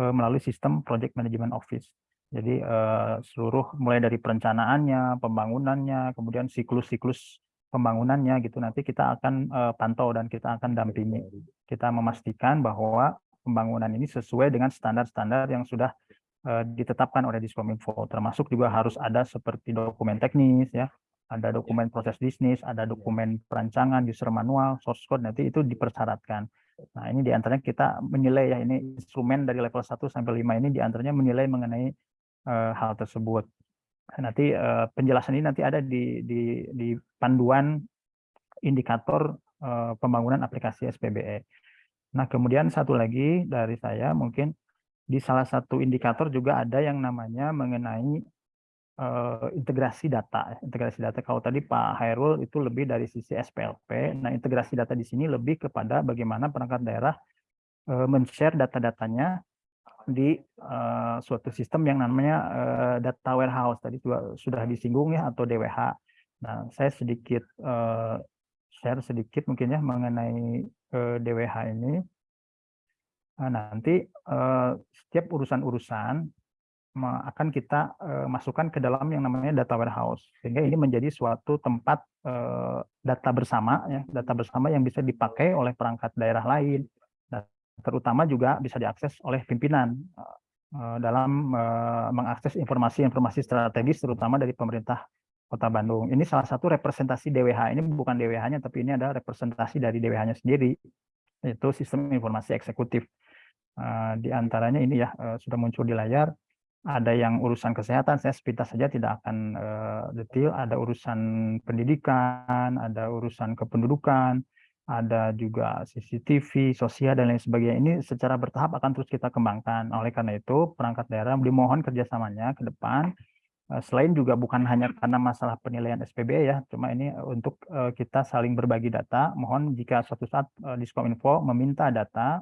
uh, melalui sistem Project Management Office. Jadi uh, seluruh mulai dari perencanaannya, pembangunannya, kemudian siklus-siklus pembangunannya gitu nanti kita akan uh, pantau dan kita akan dampingi. Kita memastikan bahwa pembangunan ini sesuai dengan standar-standar yang sudah ditetapkan oleh Diskominfo. Termasuk juga harus ada seperti dokumen teknis ya, ada dokumen proses bisnis, ada dokumen perancangan, user manual, source code, nanti itu dipersyaratkan. Nah, ini di antaranya kita menilai ya, ini instrumen dari level 1 sampai 5 ini di antaranya menilai mengenai uh, hal tersebut. Nanti uh, penjelasan ini nanti ada di, di, di panduan indikator uh, pembangunan aplikasi SPBE. Nah, kemudian satu lagi dari saya mungkin di salah satu indikator juga ada yang namanya mengenai uh, integrasi data. Integrasi data kalau tadi Pak Hairul itu lebih dari sisi SPLP. Nah, integrasi data di sini lebih kepada bagaimana perangkat daerah uh, men-share data-datanya di uh, suatu sistem yang namanya uh, data warehouse tadi juga sudah disinggung ya atau DWH. Nah, saya sedikit uh, share sedikit mungkin ya mengenai uh, DWH ini. Nah, nanti uh, setiap urusan-urusan akan kita uh, masukkan ke dalam yang namanya data warehouse sehingga ini menjadi suatu tempat uh, data bersama ya data bersama yang bisa dipakai oleh perangkat daerah lain dan terutama juga bisa diakses oleh pimpinan uh, dalam mengakses informasi-informasi strategis terutama dari pemerintah Kota Bandung. Ini salah satu representasi DWH ini bukan DWH-nya tapi ini ada representasi dari DWH-nya sendiri yaitu sistem informasi eksekutif. Uh, di antaranya ini ya sudah muncul di layar ada yang urusan kesehatan, saya sepintas saja tidak akan uh, detail, ada urusan pendidikan, ada urusan kependudukan, ada juga CCTV, sosial, dan lain sebagainya. Ini secara bertahap akan terus kita kembangkan. Oleh karena itu, perangkat daerah dimohon kerjasamanya ke depan, uh, selain juga bukan hanya karena masalah penilaian SPB ya, cuma ini untuk uh, kita saling berbagi data, mohon jika suatu saat Diskominfo meminta data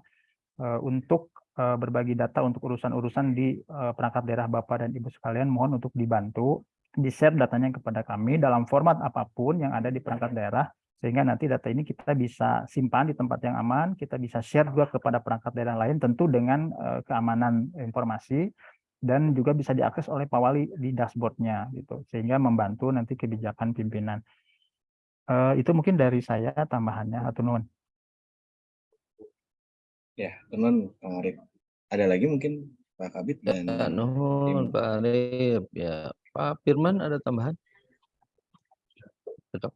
untuk Eh, berbagi data untuk urusan-urusan di eh, perangkat daerah Bapak dan Ibu sekalian, mohon untuk dibantu di-share datanya kepada kami dalam format apa pun yang ada di perangkat daerah, sehingga nanti data ini kita bisa simpan di tempat yang aman, kita bisa share juga kepada perangkat daerah lain, tentu dengan eh, keamanan informasi, dan juga bisa diakses oleh Pak Wali di dashboardnya, gitu, sehingga membantu nanti kebijakan pimpinan. itu mungkin dari saya tambahannya, atau nuhun. Ya, teman Pak Arif. Ada lagi mungkin Pak Kabit dan ya, nuhun Pak Arif. Ya, Pak Firman ada tambahan? Cocok.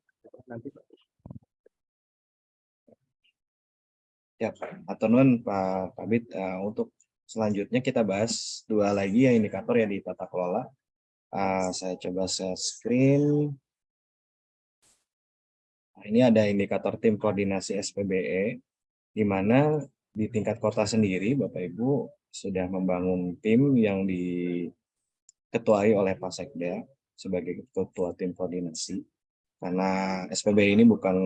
Ya, atau non Pak Kabit uh, untuk selanjutnya kita bahas dua lagi ya indikator yang di tata kelola. Uh, saya coba share screen. Nah, ini ada indikator tim koordinasi SPBE, di mana di tingkat kota sendiri, Bapak Ibu sudah membangun tim yang diketuai oleh Pak Sekda sebagai ketua tim koordinasi. Karena SPB ini bukan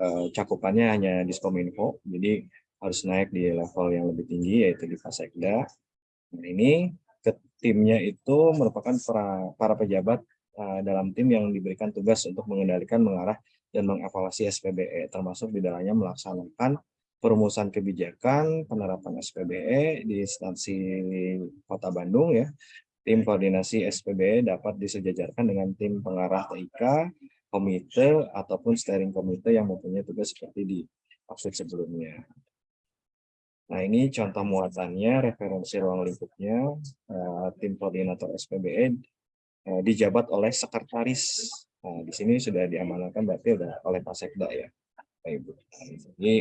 uh, cakupannya hanya Diskominfo, jadi harus naik di level yang lebih tinggi yaitu di Pak Sekda. Nah ini ke timnya itu merupakan para, para pejabat uh, dalam tim yang diberikan tugas untuk mengendalikan, mengarah, dan mengevaluasi SPBE, termasuk di dalamnya melaksanakan perumusan kebijakan penerapan SPBE di instansi Kota Bandung ya. Tim koordinasi SPBE dapat disejajarkan dengan tim pengarah TIK, komite ataupun steering komite yang mempunyai tugas seperti di maksud sebelumnya. Nah ini contoh muatannya, referensi ruang lingkupnya, uh, tim koordinator SPBE uh, dijabat oleh sekretaris. Nah, di sini sudah diamankan berarti sudah oleh Pak Sekda ya, Pak Ibu. Jadi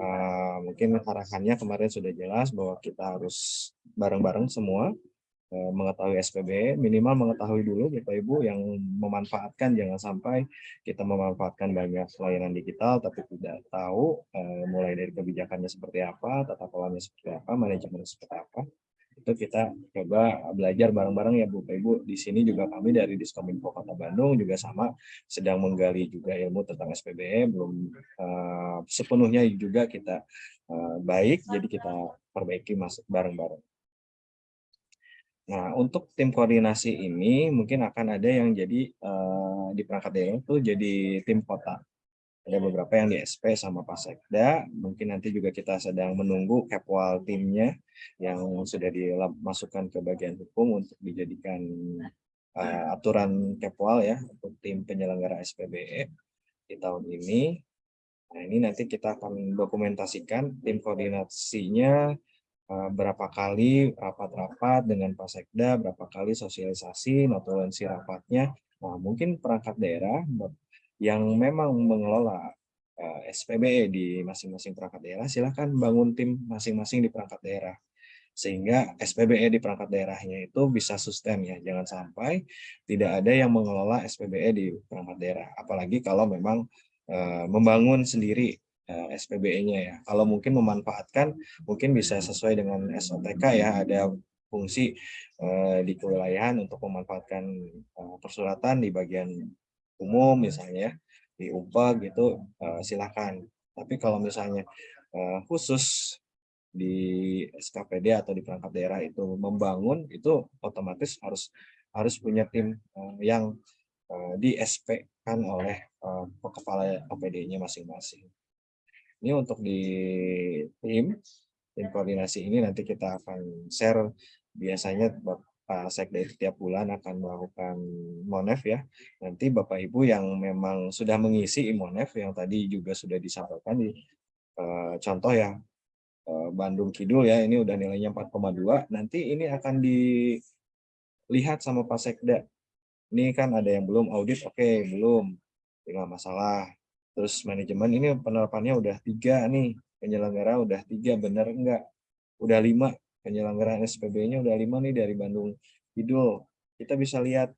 uh, mungkin arahannya kemarin sudah jelas bahwa kita harus bareng-bareng semua uh, mengetahui SPB, minimal mengetahui dulu Bapak Ibu yang memanfaatkan, jangan sampai kita memanfaatkan banyak layanan digital tapi tidak tahu uh, mulai dari kebijakannya seperti apa, tata kelolanya seperti apa, manajemennya seperti apa itu kita coba belajar bareng-bareng ya Bu Ibu. Di sini juga kami dari Diskominfo Kota Bandung juga sama sedang menggali juga ilmu tentang SPBE, belum uh, sepenuhnya juga kita uh, baik, jadi kita perbaiki masuk bareng-bareng. Nah, untuk tim koordinasi ini mungkin akan ada yang jadi uh, di perangkat daerah itu jadi tim kota ada beberapa yang di SP sama Pak Sekda. Mungkin nanti juga kita sedang menunggu Kepwal timnya yang sudah dimasukkan ke bagian hukum untuk dijadikan uh, aturan Kepwal ya untuk tim penyelenggara SPBE di tahun ini. Nah ini nanti kita akan dokumentasikan tim koordinasinya uh, berapa kali rapat-rapat dengan Pak Sekda, berapa kali sosialisasi, notulensi rapatnya, Nah, mungkin perangkat daerah yang memang mengelola eh, SPBE di masing-masing perangkat daerah, silakan bangun tim masing-masing di perangkat daerah. Sehingga SPBE di perangkat daerahnya itu bisa sustain ya, jangan sampai tidak ada yang mengelola SPBE di perangkat daerah. Apalagi kalau memang eh, membangun sendiri eh, SPBE-nya ya. Kalau mungkin memanfaatkan, mungkin bisa sesuai dengan SOTK ya, ada fungsi di kewilayahan untuk memanfaatkan eh, persuratan di bagian umum misalnya ya, di UPA gitu eh, silakan. Tapi kalau misalnya eh, khusus di SKPD atau di perangkat daerah itu membangun itu otomatis harus harus punya tim eh, yang eh, di SP kan oleh eh, kepala OPD-nya masing-masing. Ini untuk di tim tim koordinasi ini nanti kita akan share biasanya Bapak Sekda itu tiap bulan akan melakukan monef ya. Nanti Bapak Ibu yang memang sudah mengisi imonef yang tadi juga sudah disampaikan di eh, contoh ya eh, Bandung Kidul ya ini udah nilainya 4,2 nanti ini akan dilihat sama Pak Sekda. Ini kan ada yang belum audit, oke belum, tinggal masalah. Terus manajemen ini penerapannya udah tiga nih, penyelenggara udah tiga, bener enggak? Udah lima, penyelenggaraan SPB-nya udah lima nih dari Bandung Kidul. Kita bisa lihat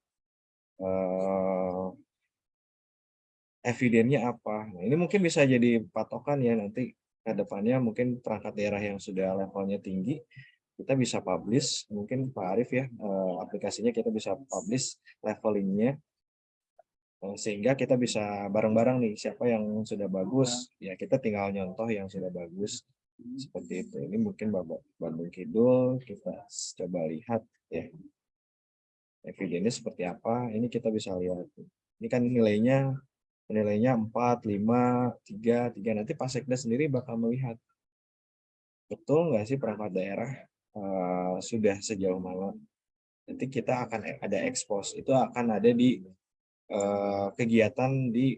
uh, evidennya apa. Nah, ini mungkin bisa jadi patokan ya nanti ke depannya mungkin perangkat daerah yang sudah levelnya tinggi kita bisa publish mungkin Pak Arief ya uh, aplikasinya kita bisa publish levelingnya uh, sehingga kita bisa bareng-bareng nih siapa yang sudah bagus ya kita tinggal nyontoh yang sudah bagus seperti itu. Ini mungkin Bandung Kidul kita coba lihat ya. Evidennya seperti apa? Ini kita bisa lihat. Ini kan nilainya nilainya 4 5 3 3 nanti Pak Sekda sendiri bakal melihat. Betul nggak sih perangkat daerah? Uh, sudah sejauh mana? Nanti kita akan ada expose. Itu akan ada di uh, kegiatan di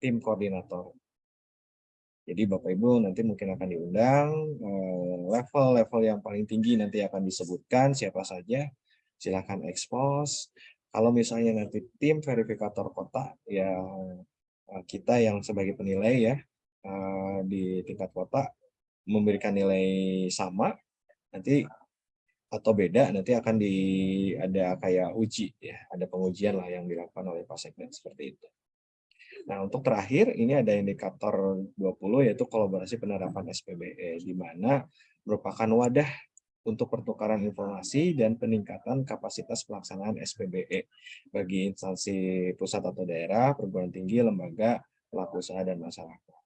tim koordinator jadi Bapak Ibu nanti mungkin akan diundang, eh, level-level yang paling tinggi nanti akan disebutkan siapa saja, silahkan expose. Kalau misalnya nanti tim verifikator kota, ya eh, kita yang sebagai penilai ya eh, di tingkat kota memberikan nilai sama, nanti atau beda nanti akan di ada kayak uji ya ada pengujian lah yang dilakukan oleh Pak Sekden seperti itu. Nah, untuk terakhir ini ada indikator 20 yaitu kolaborasi penerapan SPBE di mana merupakan wadah untuk pertukaran informasi dan peningkatan kapasitas pelaksanaan SPBE bagi instansi pusat atau daerah, perguruan tinggi, lembaga, pelaku usaha dan masyarakat.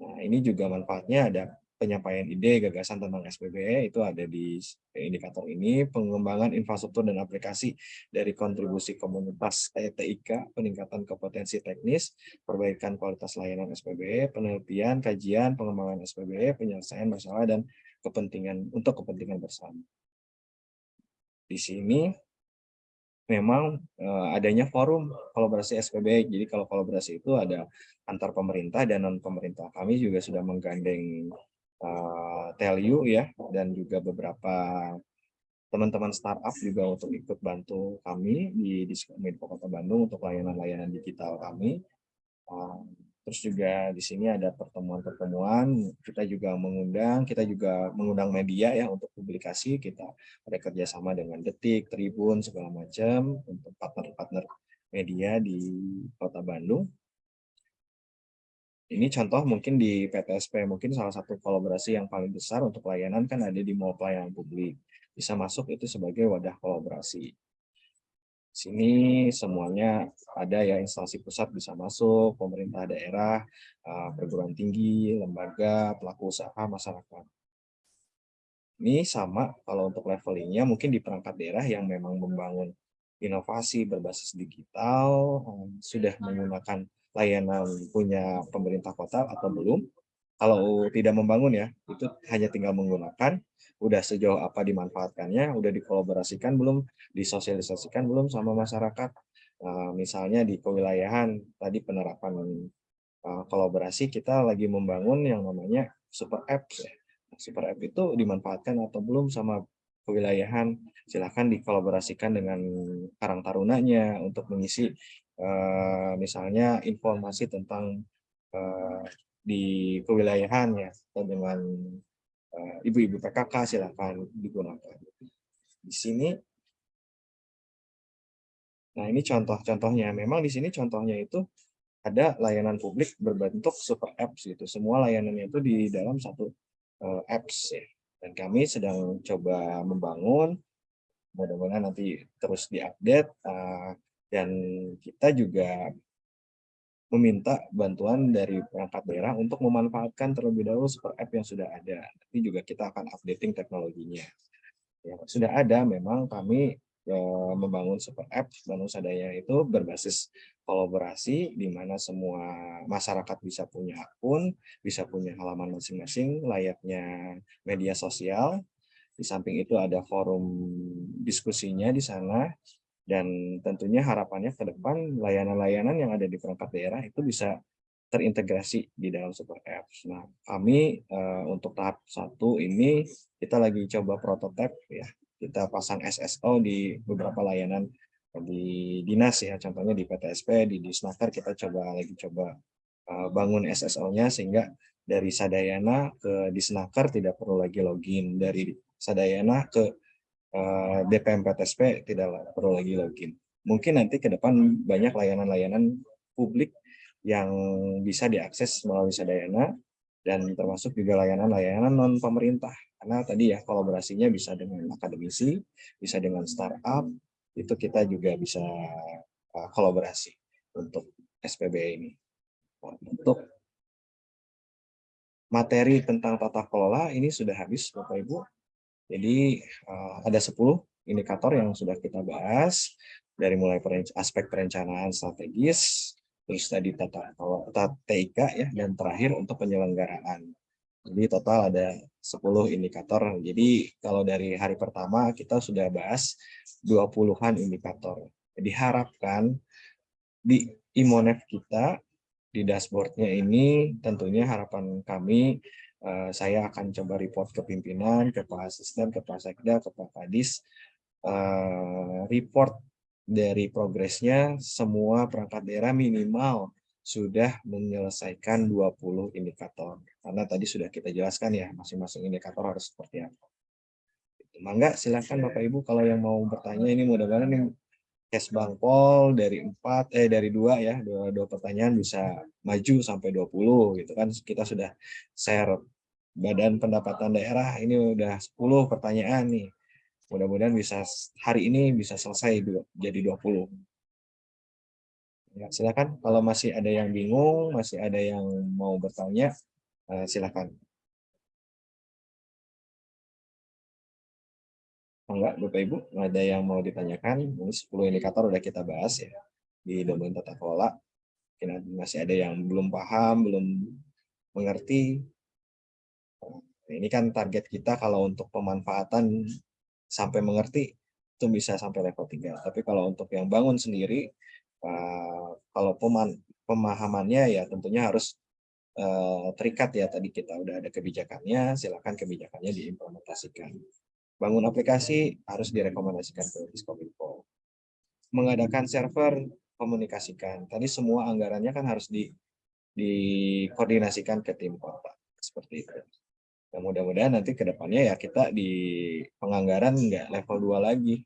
Nah, ini juga manfaatnya ada penyampaian ide gagasan tentang SPBE itu ada di indikator ini, pengembangan infrastruktur dan aplikasi dari kontribusi komunitas TIK, peningkatan kompetensi teknis, perbaikan kualitas layanan SPBE, penelitian, kajian, pengembangan SPBE, penyelesaian masalah dan kepentingan untuk kepentingan bersama. Di sini memang eh, adanya forum kolaborasi SPBE. Jadi kalau kolaborasi itu ada antar pemerintah dan non pemerintah. Kami juga sudah menggandeng uh, Telu ya dan juga beberapa teman-teman startup juga untuk ikut bantu kami di Diskominfo Kota Bandung untuk layanan-layanan digital kami. Uh, terus juga di sini ada pertemuan-pertemuan, kita juga mengundang, kita juga mengundang media ya untuk publikasi, kita ada kerjasama dengan Detik, Tribun, segala macam untuk partner-partner media di Kota Bandung ini contoh mungkin di PTSP, mungkin salah satu kolaborasi yang paling besar untuk layanan kan ada di mall pelayanan publik. Bisa masuk itu sebagai wadah kolaborasi. Sini semuanya ada ya instansi pusat bisa masuk, pemerintah daerah, eh, perguruan tinggi, lembaga, pelaku usaha, masyarakat. Ini sama kalau untuk levelingnya mungkin di perangkat daerah yang memang membangun inovasi berbasis digital, eh, sudah menggunakan layanan punya pemerintah kota atau belum. Kalau tidak membangun ya, itu hanya tinggal menggunakan, udah sejauh apa dimanfaatkannya, udah dikolaborasikan belum, disosialisasikan belum sama masyarakat. Uh, misalnya di kewilayahan, tadi penerapan uh, kolaborasi, kita lagi membangun yang namanya super apps. Ya. Super app itu dimanfaatkan atau belum sama kewilayahan, silakan dikolaborasikan dengan Karang Tarunanya untuk mengisi eh, misalnya informasi tentang eh, di kewilayahan ya atau dengan eh, ibu-ibu PKK silakan digunakan. Di sini Nah, ini contoh-contohnya. Memang di sini contohnya itu ada layanan publik berbentuk super apps gitu. Semua layanannya itu di dalam satu uh, apps ya. Dan kami sedang coba membangun, mudah-mudahan nanti terus diupdate uh, dan kita juga meminta bantuan dari perangkat daerah untuk memanfaatkan terlebih dahulu super app yang sudah ada. Nanti juga kita akan updating teknologinya. Ya, sudah ada memang kami eh, membangun super app Bandung Sadaya itu berbasis kolaborasi di mana semua masyarakat bisa punya akun, bisa punya halaman masing-masing layaknya media sosial. Di samping itu ada forum diskusinya di sana dan tentunya harapannya ke depan layanan-layanan yang ada di perangkat daerah itu bisa terintegrasi di dalam super apps. Nah, kami uh, untuk tahap satu ini kita lagi coba prototipe ya. Kita pasang SSO di beberapa layanan di dinas ya, contohnya di PTSP, di Disnaker kita coba lagi coba uh, bangun SSO-nya sehingga dari Sadayana ke Disnaker tidak perlu lagi login, dari Sadayana ke uh, DPM PTSP tidak perlu lagi login. Mungkin nanti ke depan banyak layanan-layanan publik yang bisa diakses melalui Sadayana dan termasuk juga layanan-layanan non pemerintah karena tadi ya kolaborasinya bisa dengan akademisi, bisa dengan startup, itu kita juga bisa uh, kolaborasi untuk SPB ini. Untuk materi tentang tata kelola ini sudah habis Bapak Ibu. Jadi uh, ada 10 indikator yang sudah kita bahas dari mulai aspek perencanaan strategis, terus tadi tata kelola TIK ya dan terakhir untuk penyelenggaraan. Jadi total ada 10 indikator. Jadi kalau dari hari pertama kita sudah bahas 20-an indikator. Jadi harapkan di Imonef kita di dashboardnya ini tentunya harapan kami uh, saya akan coba report ke pimpinan, ke Pak Asisten, ke Pak Sekda, ke Pak Kadis uh, report dari progresnya semua perangkat daerah minimal sudah menyelesaikan 20 indikator. Karena tadi sudah kita jelaskan ya, masing-masing indikator harus seperti apa. Mangga silakan Bapak Ibu kalau yang mau bertanya ini mudah-mudahan yang case Bang Pol dari empat eh dari dua ya, dua, dua pertanyaan bisa maju sampai 20 gitu kan. Kita sudah share Badan Pendapatan Daerah ini udah 10 pertanyaan nih. Mudah-mudahan bisa hari ini bisa selesai jadi 20. Ya, silakan kalau masih ada yang bingung, masih ada yang mau bertanya, uh, silakan. Enggak, Bapak Ibu, ada yang mau ditanyakan? Ini 10 indikator udah kita bahas ya di domain tata kelola. Mungkin masih ada yang belum paham, belum mengerti. Ini kan target kita kalau untuk pemanfaatan sampai mengerti itu bisa sampai level 3. Tapi kalau untuk yang bangun sendiri, uh, kalau peman, pemahamannya ya tentunya harus uh, terikat ya tadi kita udah ada kebijakannya silakan kebijakannya diimplementasikan bangun aplikasi harus direkomendasikan ke Diskominfo. Mengadakan server komunikasikan. Tadi semua anggarannya kan harus di dikoordinasikan ke tim kota seperti itu. Ya, mudah-mudahan nanti ke depannya ya kita di penganggaran nggak level 2 lagi.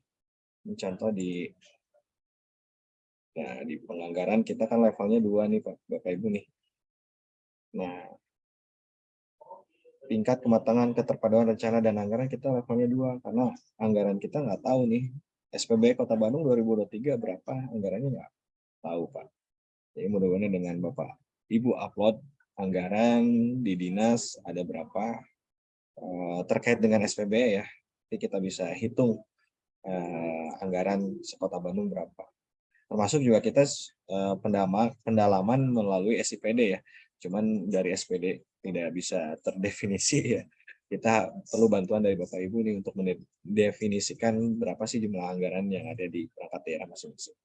Contoh di Nah, di penganggaran kita kan levelnya dua nih Pak, Bapak Ibu nih. Nah, tingkat kematangan keterpaduan rencana dan anggaran kita levelnya dua karena anggaran kita nggak tahu nih SPB Kota Bandung 2023 berapa anggarannya nggak tahu Pak. Jadi mudah-mudahan dengan Bapak Ibu upload anggaran di dinas ada berapa uh, terkait dengan SPB ya. Jadi kita bisa hitung uh, anggaran sekota Bandung berapa termasuk juga kita uh, pendama, pendalaman melalui SIPD ya cuman dari SPD tidak bisa terdefinisi ya kita perlu bantuan dari Bapak Ibu nih untuk mendefinisikan berapa sih jumlah anggaran yang ada di perangkat daerah masing-masing.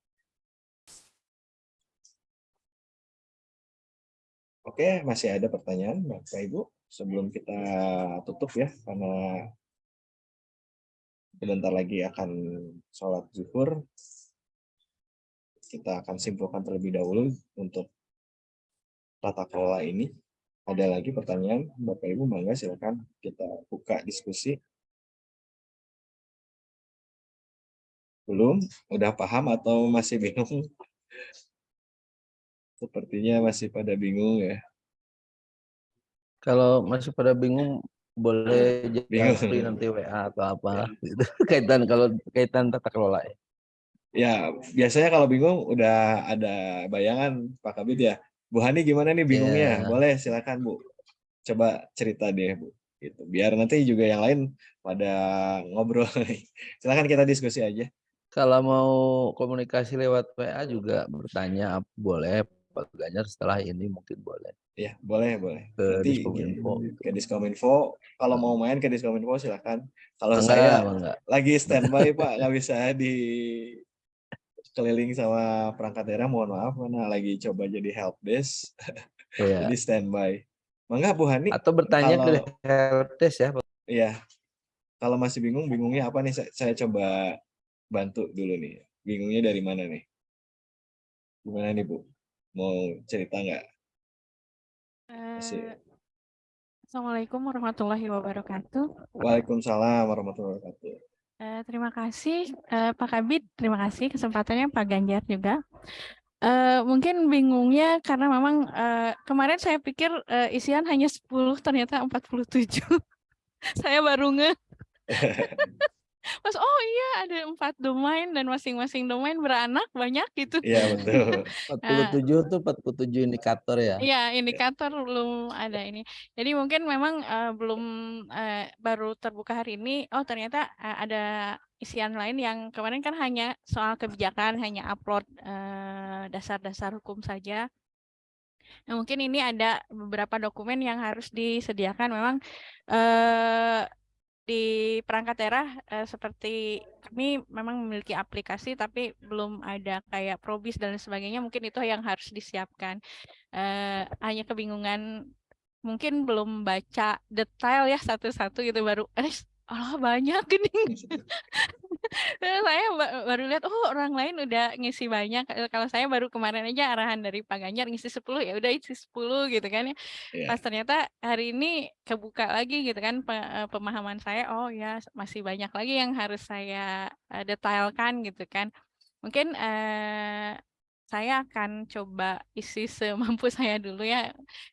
Oke, masih ada pertanyaan Bapak Ibu sebelum kita tutup ya karena sebentar lagi akan sholat zuhur. Kita akan simpulkan terlebih dahulu untuk tata kelola ini. Ada lagi pertanyaan, Bapak Ibu, mangga silakan kita buka diskusi. Belum? Udah paham atau masih bingung? Sepertinya masih pada bingung ya. Kalau masih pada bingung boleh japri nanti WA atau apa gitu. kaitan kalau kaitan tata kelola ya. Ya, biasanya kalau bingung udah ada bayangan Pak Kabit ya. Bu Hani gimana nih bingungnya? Ya. Boleh silakan Bu. Coba cerita deh Bu. Gitu. Biar nanti juga yang lain pada ngobrol. silakan kita diskusi aja. Kalau mau komunikasi lewat WA juga bertanya boleh Pak Ganjar setelah ini mungkin boleh Ya, boleh, boleh. ke Nanti Diskominfo. ke Diskominfo. Kalau mau main ke Diskominfo silakan. Kalau Enggak, saya enggak. lagi standby Pak, nggak bisa di keliling sama perangkat daerah, mohon maaf, mana lagi coba jadi help desk, Iya. jadi standby. Mangga Bu Hani, Atau bertanya ke kalau- helpdesk ya. Iya. Kalau masih bingung, bingungnya apa nih? Saya, saya coba bantu dulu nih. Bingungnya dari mana nih? Gimana nih Bu? Mau cerita nggak? Masih. Eh, Assalamualaikum warahmatullahi wabarakatuh. Waalaikumsalam warahmatullahi wabarakatuh. Eh, terima kasih eh, Pak Kabit, terima kasih kesempatannya Pak Ganjar juga. Eh, mungkin bingungnya karena memang eh, kemarin saya pikir eh, isian hanya 10, ternyata 47. saya baru nge. Mas, oh iya ada empat domain dan masing-masing domain beranak banyak gitu. Iya betul. 47 tuh 47 indikator ya. Iya, indikator belum ada ini. Jadi mungkin memang eh, belum eh, baru terbuka hari ini. Oh, ternyata eh, ada isian lain yang kemarin kan hanya soal kebijakan, hanya upload dasar-dasar hukum saja. Nah, mungkin ini ada beberapa dokumen yang harus disediakan. Memang eh, di perangkat daerah eh, seperti kami memang memiliki aplikasi, tapi belum ada kayak probis dan sebagainya. Mungkin itu yang harus disiapkan eh, hanya kebingungan mungkin belum baca detail ya satu-satu gitu baru eh Allah banyak ini Saya ba- baru lihat oh orang lain udah ngisi banyak. Kalau saya baru kemarin aja arahan dari Pak Ganjar ngisi 10 ya udah isi 10 gitu kan ya. Iya. pas ternyata hari ini kebuka lagi gitu kan pe- pemahaman saya oh ya masih banyak lagi yang harus saya detailkan gitu kan. Mungkin eh, saya akan coba isi semampu saya dulu ya.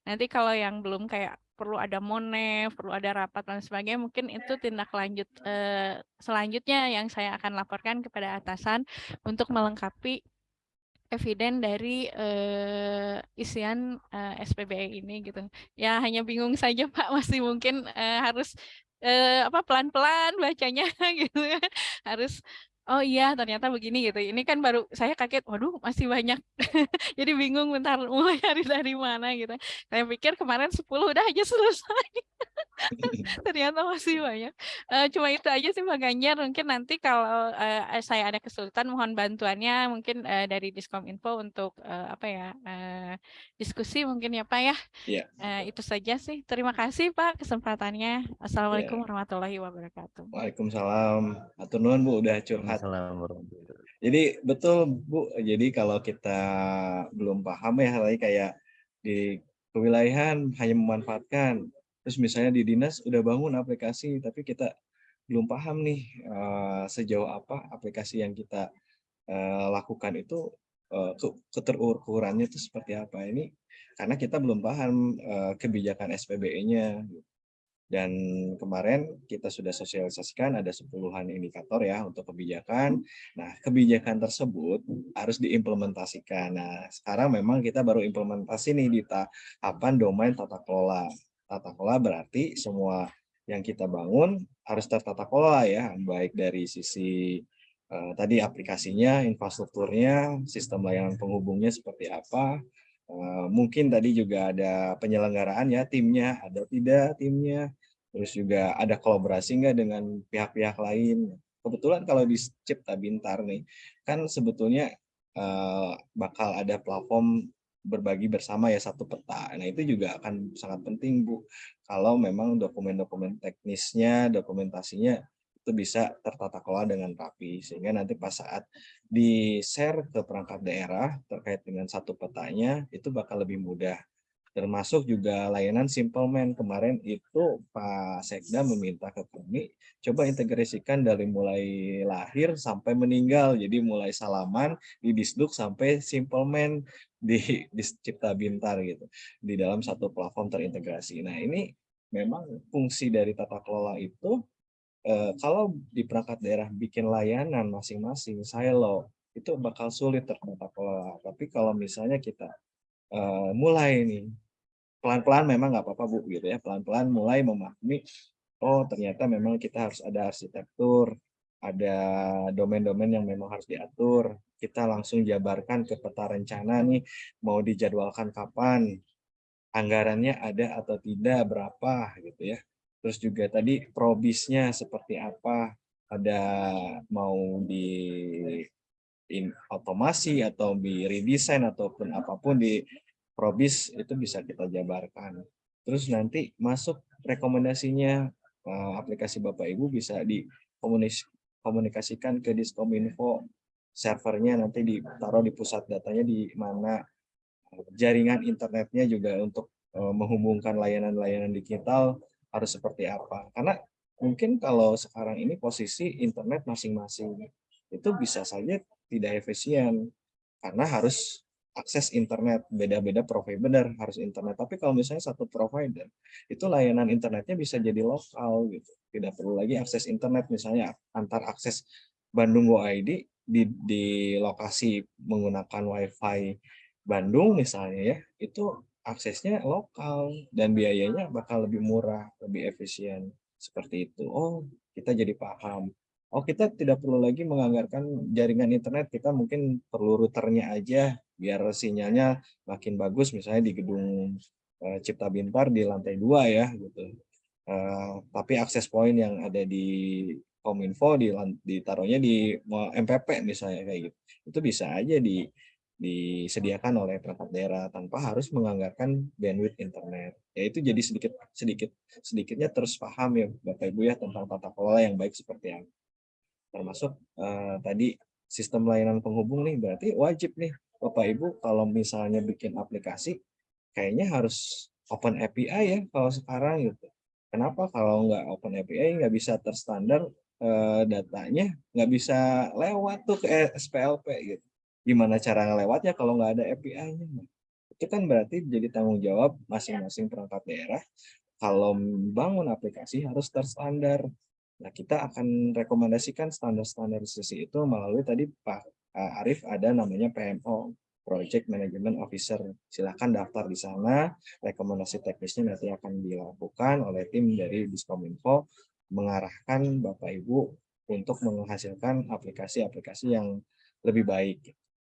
Nanti kalau yang belum kayak perlu ada monef, perlu ada rapat dan sebagainya, mungkin itu tindak lanjut eh, selanjutnya yang saya akan laporkan kepada atasan untuk melengkapi eviden dari eh, isian eh, SPBE ini gitu. Ya hanya bingung saja Pak, masih mungkin eh, harus eh, apa pelan-pelan bacanya gitu ya. Harus oh iya ternyata begini gitu. Ini kan baru saya kaget, waduh masih banyak. Jadi bingung bentar mulai dari dari mana gitu. Saya pikir kemarin 10 udah aja selesai. Ternyata masih banyak. Eh, cuma itu aja sih Pak Ganjar. Mungkin nanti kalau eh, saya ada kesulitan mohon bantuannya mungkin eh, dari Diskominfo untuk eh, apa ya eh, diskusi mungkin ya Pak ya. Iya. Eh, itu saja sih. Terima kasih Pak kesempatannya. Assalamualaikum warahmatullahi wabarakatuh. Waalaikumsalam. Atur nuhun Bu udah curhat. Wabarakatuh. Jadi betul Bu, jadi kalau kita belum paham ya lagi kayak di kewilayahan hanya memanfaatkan, terus misalnya di dinas udah bangun aplikasi tapi kita belum paham nih eh, sejauh apa aplikasi yang kita eh, lakukan itu eh, ke- keterukurannya itu seperti apa. Ini karena kita belum paham kebijakan SPBE-nya dan kemarin kita sudah sosialisasikan ada sepuluhan indikator ya untuk kebijakan. Nah, kebijakan tersebut harus diimplementasikan. Nah, sekarang memang kita baru implementasi nih di tahapan domain tata kelola. Tata kelola berarti semua yang kita bangun harus tertata kelola ya, baik dari sisi eh, tadi aplikasinya, infrastrukturnya, sistem layanan penghubungnya seperti apa. Eh, mungkin tadi juga ada penyelenggaraan ya, timnya ada tidak timnya, terus juga ada kolaborasi nggak dengan pihak-pihak lain. Kebetulan kalau di Cipta Bintar nih, kan sebetulnya eh, bakal ada platform berbagi bersama ya satu peta. Nah itu juga akan sangat penting Bu, kalau memang dokumen-dokumen teknisnya, dokumentasinya itu bisa tertata kelola dengan rapi sehingga nanti pas saat di share ke perangkat daerah terkait dengan satu petanya itu bakal lebih mudah. Termasuk juga layanan Simple Man. Kemarin itu Pak Sekda meminta ke kami coba integrasikan dari mulai lahir sampai meninggal. Jadi mulai salaman di Disduk sampai Simple Man di, di Cipta Bintar gitu di dalam satu platform terintegrasi. Nah ini memang fungsi dari tata kelola itu eh, kalau di perangkat daerah bikin layanan masing-masing silo itu bakal sulit tertata kelola. Tapi kalau misalnya kita eh, mulai nih pelan-pelan memang nggak apa-apa Bu gitu ya. Pelan-pelan mulai memahami oh ternyata memang kita harus ada arsitektur ada domain-domain yang memang harus diatur. Kita langsung jabarkan ke peta rencana nih mau dijadwalkan kapan anggarannya ada atau tidak berapa gitu ya terus juga tadi probisnya seperti apa? Ada mau di in, otomasi atau di redesign ataupun apa pun di probis itu bisa kita jabarkan. Terus nanti masuk rekomendasinya eh, aplikasi Bapak Ibu bisa dikomunikasikan ke Diskominfo servernya nanti ditaruh di pusat datanya di mana. Jaringan internetnya juga untuk eh, menghubungkan layanan-layanan digital harus seperti apa. Karena mungkin kalau sekarang ini posisi internet masing-masing itu bisa saja tidak efisien karena harus akses internet. Beda-beda provider harus internet. Tapi kalau misalnya satu provider itu layanan internetnya bisa jadi lokal gitu. Tidak perlu lagi akses internet. Misalnya antar akses Bandung Go ID di, di lokasi menggunakan WiFi Bandung misalnya ya itu aksesnya lokal dan biayanya bakal lebih murah lebih efisien seperti itu oh kita jadi paham Oh kita tidak perlu lagi menganggarkan jaringan internet, kita mungkin perlu routernya aja biar sinyalnya makin bagus misalnya di gedung uh, Cipta Bintar di lantai dua ya gitu. Uh, tapi akses point yang ada di Kominfo di ditaruhnya di MPP misalnya kayak gitu. Itu bisa aja di disediakan oleh perangkat daerah tanpa harus menganggarkan bandwidth internet. Ya itu jadi sedikit sedikit sedikitnya terus paham ya Bapak Ibu ya tentang tata kelola yang baik seperti apa termasuk uh, tadi sistem layanan penghubung nih berarti wajib nih Bapak Ibu kalau misalnya bikin aplikasi kayaknya harus open API ya kalau sekarang gitu. Kenapa kalau nggak open API nggak bisa terstandar uh, datanya nggak bisa lewat tuh ke SPLP gitu. Gimana cara ngelewatnya kalau nggak ada API-nya? Itu kan berarti jadi tanggung jawab masing-masing perangkat daerah kalau membangun aplikasi harus terstandar Nah, kita akan rekomendasikan standar-standarisasi itu melalui tadi Pak eh, Arief ada namanya PMO, Project Management Officer. Silahkan daftar di sana, rekomendasi teknisnya nanti akan dilakukan oleh tim dari Diskominfo, mengarahkan Bapak Ibu untuk menghasilkan aplikasi-aplikasi yang lebih baik.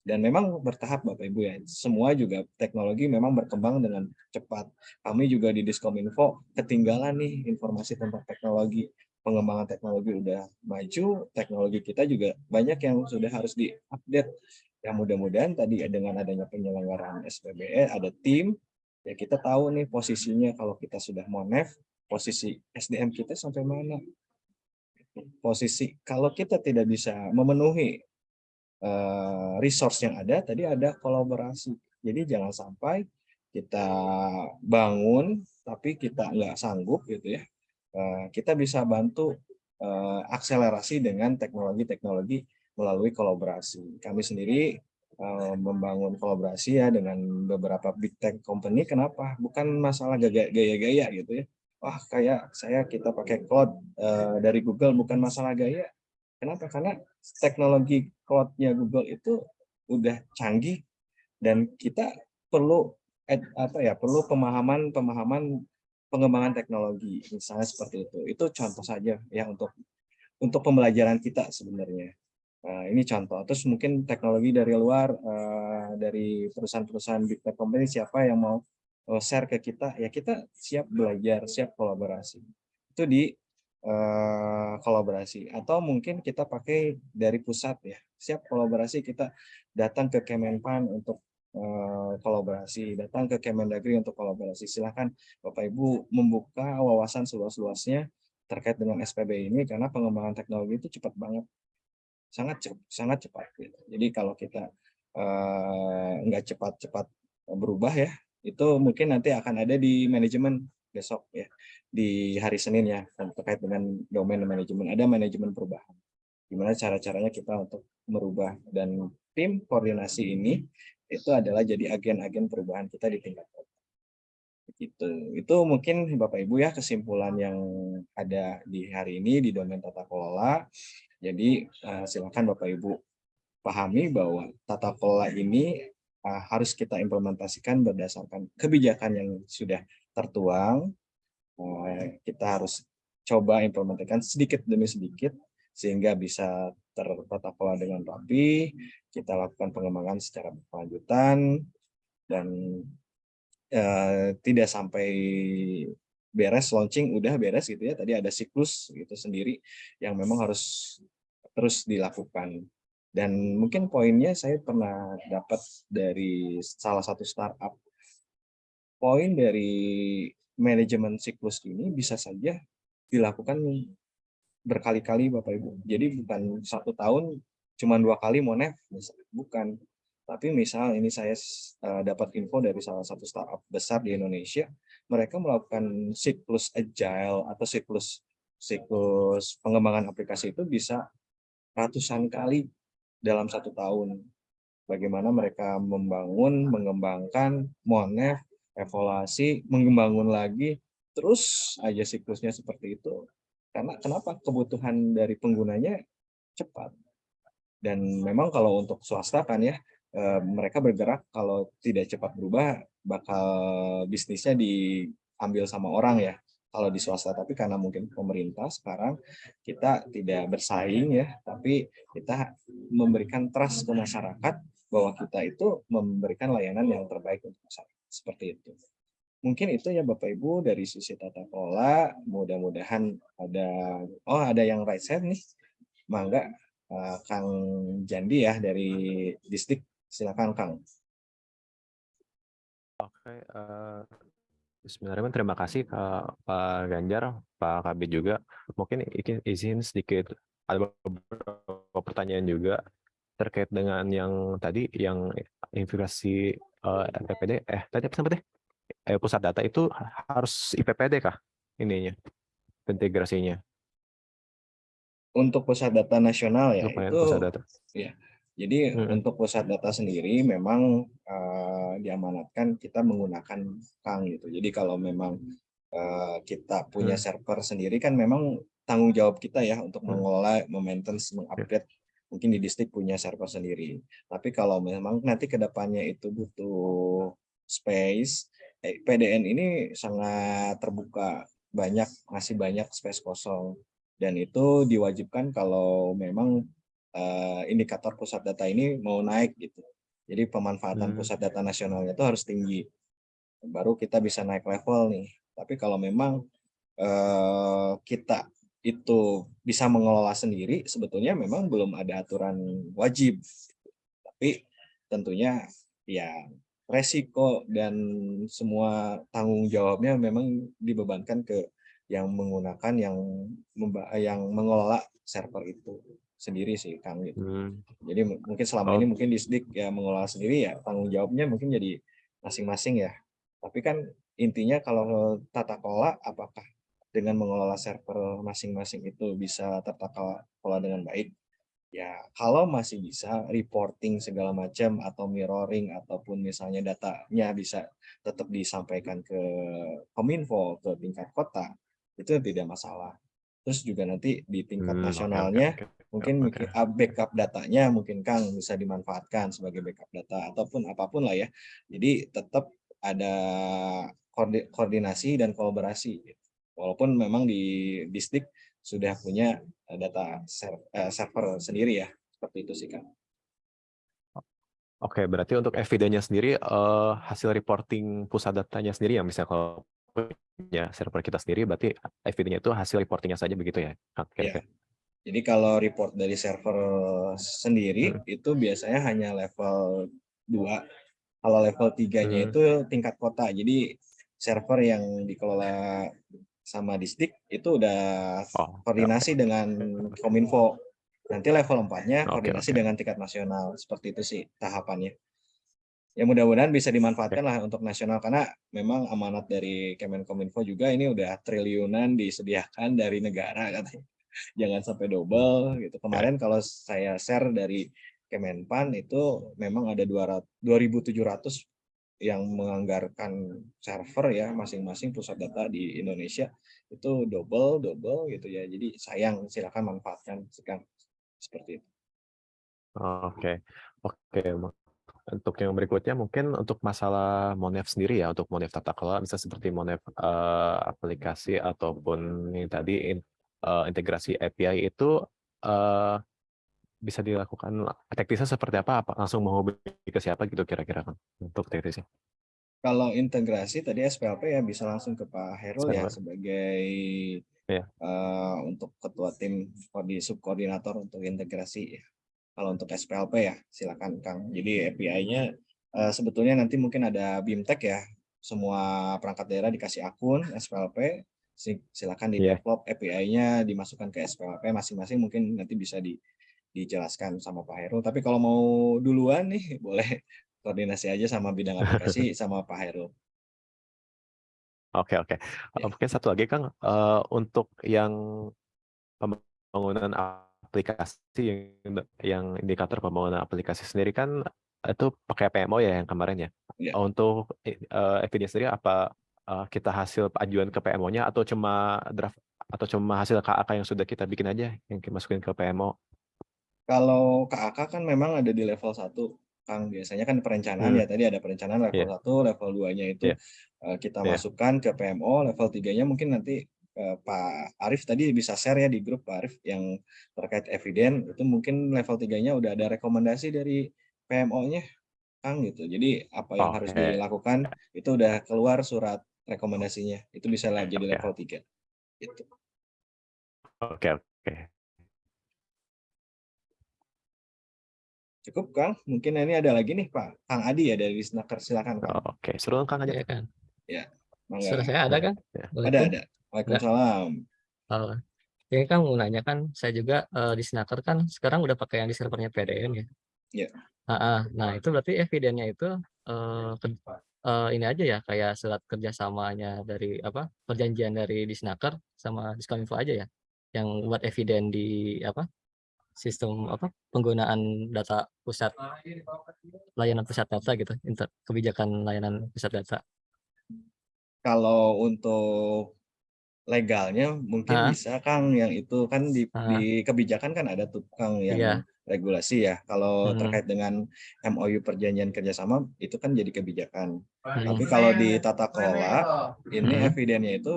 Dan memang bertahap Bapak Ibu ya, semua juga teknologi memang berkembang dengan cepat. Kami juga di Diskominfo ketinggalan nih informasi tentang teknologi pengembangan teknologi udah maju, teknologi kita juga banyak yang sudah harus diupdate. Ya mudah-mudahan tadi dengan adanya penyelenggaraan SPBE ada tim, ya kita tahu nih posisinya kalau kita sudah monef, posisi SDM kita sampai mana. Posisi kalau kita tidak bisa memenuhi uh, resource yang ada, tadi ada kolaborasi. Jadi jangan sampai kita bangun tapi kita nggak sanggup gitu ya Eh, kita bisa bantu eh, akselerasi dengan teknologi-teknologi melalui kolaborasi. Kami sendiri eh, membangun kolaborasi ya dengan beberapa big tech company. Kenapa? Bukan masalah gaya-gaya gitu ya. Wah kayak saya kita pakai cloud dari Google bukan masalah gaya. Kenapa? Karena teknologi cloud-nya Google itu udah canggih dan kita perlu apa ya perlu pemahaman pemahaman pengembangan teknologi misalnya seperti itu. Itu contoh saja ya untuk untuk pembelajaran kita sebenarnya. Nah, ini contoh. Terus mungkin teknologi dari luar uh, dari perusahaan-perusahaan big tech company siapa yang mau uh, share ke kita? Ya kita siap belajar siap kolaborasi. Itu di uh, kolaborasi atau mungkin kita pakai dari pusat ya siap kolaborasi kita datang ke Kemenpan untuk Eh, kolaborasi, datang ke Kemendagri untuk kolaborasi. Silahkan Bapak Ibu membuka wawasan seluas-luasnya terkait dengan SPB ini karena pengembangan teknologi itu cepat banget, sangat cepat, sangat cepat. Gitu. Jadi kalau kita eh, nggak cepat-cepat berubah ya, itu mungkin nanti akan ada di manajemen besok ya di hari Senin ya terkait dengan domain manajemen. Ada manajemen perubahan. Gimana cara-caranya kita untuk merubah dan tim koordinasi ini itu adalah jadi agen-agen perubahan kita di tingkat kota. Gitu. Itu mungkin Bapak Ibu ya kesimpulan yang ada di hari ini di domain tata kelola. Jadi uh, silakan Bapak Ibu pahami bahwa tata kelola ini uh, harus kita implementasikan berdasarkan kebijakan yang sudah tertuang uh, kita harus coba implementasikan sedikit demi sedikit sehingga bisa tertata kelola dengan rapi, kita lakukan pengembangan secara berkelanjutan, dan eh, tidak sampai beres launching udah beres gitu ya. Tadi ada siklus gitu sendiri yang memang harus terus dilakukan. Dan mungkin poinnya saya pernah dapat dari salah satu startup poin dari manajemen siklus ini bisa saja dilakukan berkali-kali Bapak Ibu. Jadi bukan satu tahun cuma dua kali monef, bukan. Tapi misal ini saya uh, dapat info dari salah satu startup besar di Indonesia, mereka melakukan siklus agile atau siklus siklus pengembangan aplikasi itu bisa ratusan kali dalam satu tahun. Bagaimana mereka membangun, mengembangkan monef, evaluasi, mengembangkan lagi, terus aja siklusnya seperti itu karena kenapa? Kebutuhan dari penggunanya cepat. Dan memang kalau untuk swasta kan ya, eh, mereka bergerak kalau tidak cepat berubah, bakal bisnisnya diambil sama orang ya kalau di swasta tapi karena mungkin pemerintah sekarang kita tidak bersaing ya tapi kita memberikan trust ke masyarakat bahwa kita itu memberikan layanan yang terbaik untuk masyarakat seperti itu. Mungkin itu ya Bapak Ibu dari sisi tata kelola mudah-mudahan ada oh ada yang right side nih. Mangga uh, Kang Jandi ya dari distrik? Silakan Kang. Oke uh, Bismillahirrahmanirrahim terima kasih Pak Ganjar Pak Kabit juga. Mungkin izin sedikit ada beberapa pertanyaan juga terkait dengan yang tadi yang integrasi uh, PPD eh tadi apa sampai deh eh, pusat data itu harus IPPD kah ininya integrasinya? Untuk pusat data nasional ya Lumayan itu pusat data. ya. Jadi hmm. untuk pusat data sendiri memang uh, diamanatkan kita menggunakan Kang gitu. Jadi kalau memang uh, kita punya hmm. server sendiri kan memang tanggung jawab kita ya untuk hmm. mengelola, memaintenance, mengupgrade mungkin di distrik punya server sendiri. Tapi kalau memang nanti ke depannya itu butuh space, Eh, PDN ini sangat terbuka, banyak masih banyak space kosong dan itu diwajibkan kalau memang uh, indikator pusat data ini mau naik gitu. Jadi pemanfaatan hmm. pusat data nasionalnya itu harus tinggi. Baru kita bisa naik level nih. Tapi kalau memang uh, kita itu bisa mengelola sendiri, sebetulnya memang belum ada aturan wajib. Tapi tentunya ya resiko dan semua tanggung jawabnya memang dibebankan ke yang menggunakan yang yang mengelola server itu sendiri sih Kang gitu. Hmm. Jadi mungkin selama oh. ini mungkin Disdik ya mengelola sendiri ya tanggung jawabnya mungkin jadi masing-masing ya. Tapi kan intinya kalau tata kelola apakah dengan mengelola server masing-masing itu bisa tertata kelola dengan baik ya kalau masih bisa reporting segala macam atau mirroring ataupun misalnya datanya bisa tetap disampaikan ke kominfo ke tingkat kota itu tidak masalah. Terus juga nanti di tingkat hmm, nasionalnya okay, okay, mungkin okay. backup datanya mungkin Kang bisa dimanfaatkan sebagai backup data ataupun apa pun lah ya. Jadi tetap ada koordinasi dan kolaborasi walaupun memang di distrik sudah punya eh, data eh, server sendiri ya seperti itu sih kang. Oke, berarti untuk evidenya sendiri uh, hasil reporting pusat datanya sendiri ya misalnya kalau punya server kita sendiri berarti evidenya itu hasil reportingnya saja begitu ya? Oke. Ya. Jadi kalau report dari server sendiri hmm. itu biasanya hanya level 2. Kalau level 3-nya hmm. itu tingkat kota. Jadi server yang dikelola sama Disdik itu udah Oh, koordinasi dengan Kominfo. Nanti level 4-nya Oke, koordinasi oke. dengan tingkat nasional. Seperti itu sih tahapannya. Ya mudah-mudahan bisa dimanfaatkan lah untuk nasional karena memang amanat dari Kemenkominfo juga ini udah triliunan disediakan dari negara katanya. Jangan sampai double gitu. Kemarin kalau saya share dari Kemenpan itu memang ada 200 2.700 yang menganggarkan server ya masing-masing pusat data di Indonesia itu double double gitu ya. Jadi sayang silakan manfaatkan sekarang seperti itu. Oke, oke. Untuk yang berikutnya mungkin untuk masalah Monev sendiri ya, untuk Monev tata kelola bisa seperti Monev eh, aplikasi ataupun yang tadi in- eh, integrasi API itu eh, bisa dilakukan teknisnya seperti apa? Apa langsung menghubungi ke siapa gitu kira-kira Kang, untuk teknisnya? Kalau integrasi tadi SPLP ya bisa langsung ke Pak Herul ya sebagai Iya. eh, untuk ketua tim koordi subkoordinator untuk integrasi ya. Kalau untuk SPLP ya silakan Kang. Jadi API-nya eh, sebetulnya nanti mungkin ada BIMTEK ya. Semua perangkat daerah dikasih akun SPLP. Si- Silakan di Iya. develop API-nya dimasukkan ke SPLP masing-masing mungkin nanti bisa di dijelaskan sama Pak Herul. Tapi kalau mau duluan nih boleh koordinasi aja sama bidang aplikasi sama Pak Herul. Oke, oke. Ya. Mungkin satu lagi Kang, eh, untuk yang pembangunan aplikasi yang, yang indikator pembangunan aplikasi sendiri kan itu pakai PMO ya yang kemarin ya. Ya. Untuk eh, evidence sendiri apa eh, kita hasil ajuan ke PMO-nya atau cuma draft atau cuma hasil KAK yang sudah kita bikin aja yang kita masukin ke PMO? Kalau KAK kan memang ada di level 1, Kang. Biasanya kan perencanaan Hmm. ya, tadi ada perencanaan level 1, level 2-nya itu Iya. eh, kita Iya. masukkan ke PMO, level 3-nya mungkin nanti eh, Pak Arif tadi bisa share ya di grup Pak Arif yang terkait eviden, itu mungkin level 3-nya udah ada rekomendasi dari PMO-nya, Kang gitu. Jadi apa yang harus Oke. dilakukan itu udah keluar surat rekomendasinya. Itu bisa jadi level 3. Gitu. Oke, oke. Cukup, Kang. Mungkin ini ada lagi nih Pak Kang Adi ya dari Snaker. Silakan, Kang. Oke, suruh Kang aja. Ya kan. Mangga. Suara saya ada kan? Ada, Waalaikum- ada. Waalaikumsalam. Oh, ini kan mau nanya kan, saya juga eh, di Snaker kan sekarang udah pakai yang di servernya PDN ya. Iya. Ah, ah. nah itu berarti evidennya itu eh, ke- eh, ini aja ya kayak surat kerjasamanya dari apa perjanjian dari di Snaker sama Diskominfo aja ya, yang buat eviden di apa sistem apa penggunaan data pusat layanan pusat data gitu, inter, kebijakan layanan pusat data. Kalau untuk legalnya mungkin Ah. bisa Kang yang itu kan di, Ah. di kebijakan kan ada tuh Kang yang Iya. regulasi ya. Kalau Hmm. terkait dengan MOU perjanjian kerjasama itu kan jadi kebijakan. Hmm. Tapi kalau di tata kelola ini Hmm. evidennya itu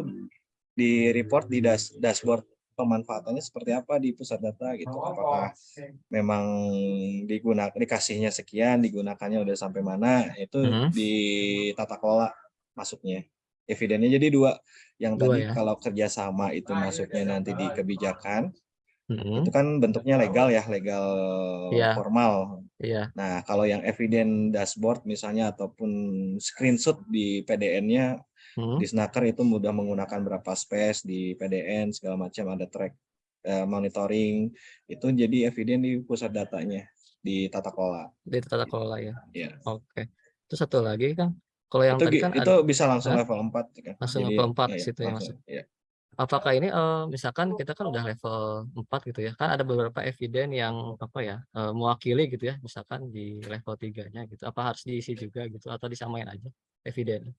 di report di dash- dashboard pemanfaatannya seperti apa di pusat data gitu. Apakah memang digunakan dikasihnya sekian, digunakannya udah sampai mana, itu Mhm. di tata kelola masuknya. Evidennya jadi dua, yang Dua tadi ya? kalau kerjasama itu masuknya nanti di kebijakan, Hmm. itu kan bentuknya legal ya, legal Iya. formal. Iya. Nah, kalau yang eviden dashboard misalnya ataupun screenshot di PDN-nya Hmm. di Snaker itu mudah menggunakan berapa space di PDN segala macam ada track eh, monitoring itu jadi eviden di pusat datanya di tata kelola. Di tata kelola ya. Iya. Oke. Terus satu lagi kan, kalau yang Itu tadi kan itu ada, bisa langsung level 4 kan. Langsung Jadi, level 4 iya, situ ya langsung, iya. apakah ini eh, misalkan kita kan udah level 4 gitu ya, kan ada beberapa eviden yang apa ya eh, mewakili gitu ya, misalkan di level 3-nya gitu. Apa harus diisi juga gitu atau disamain aja eviden?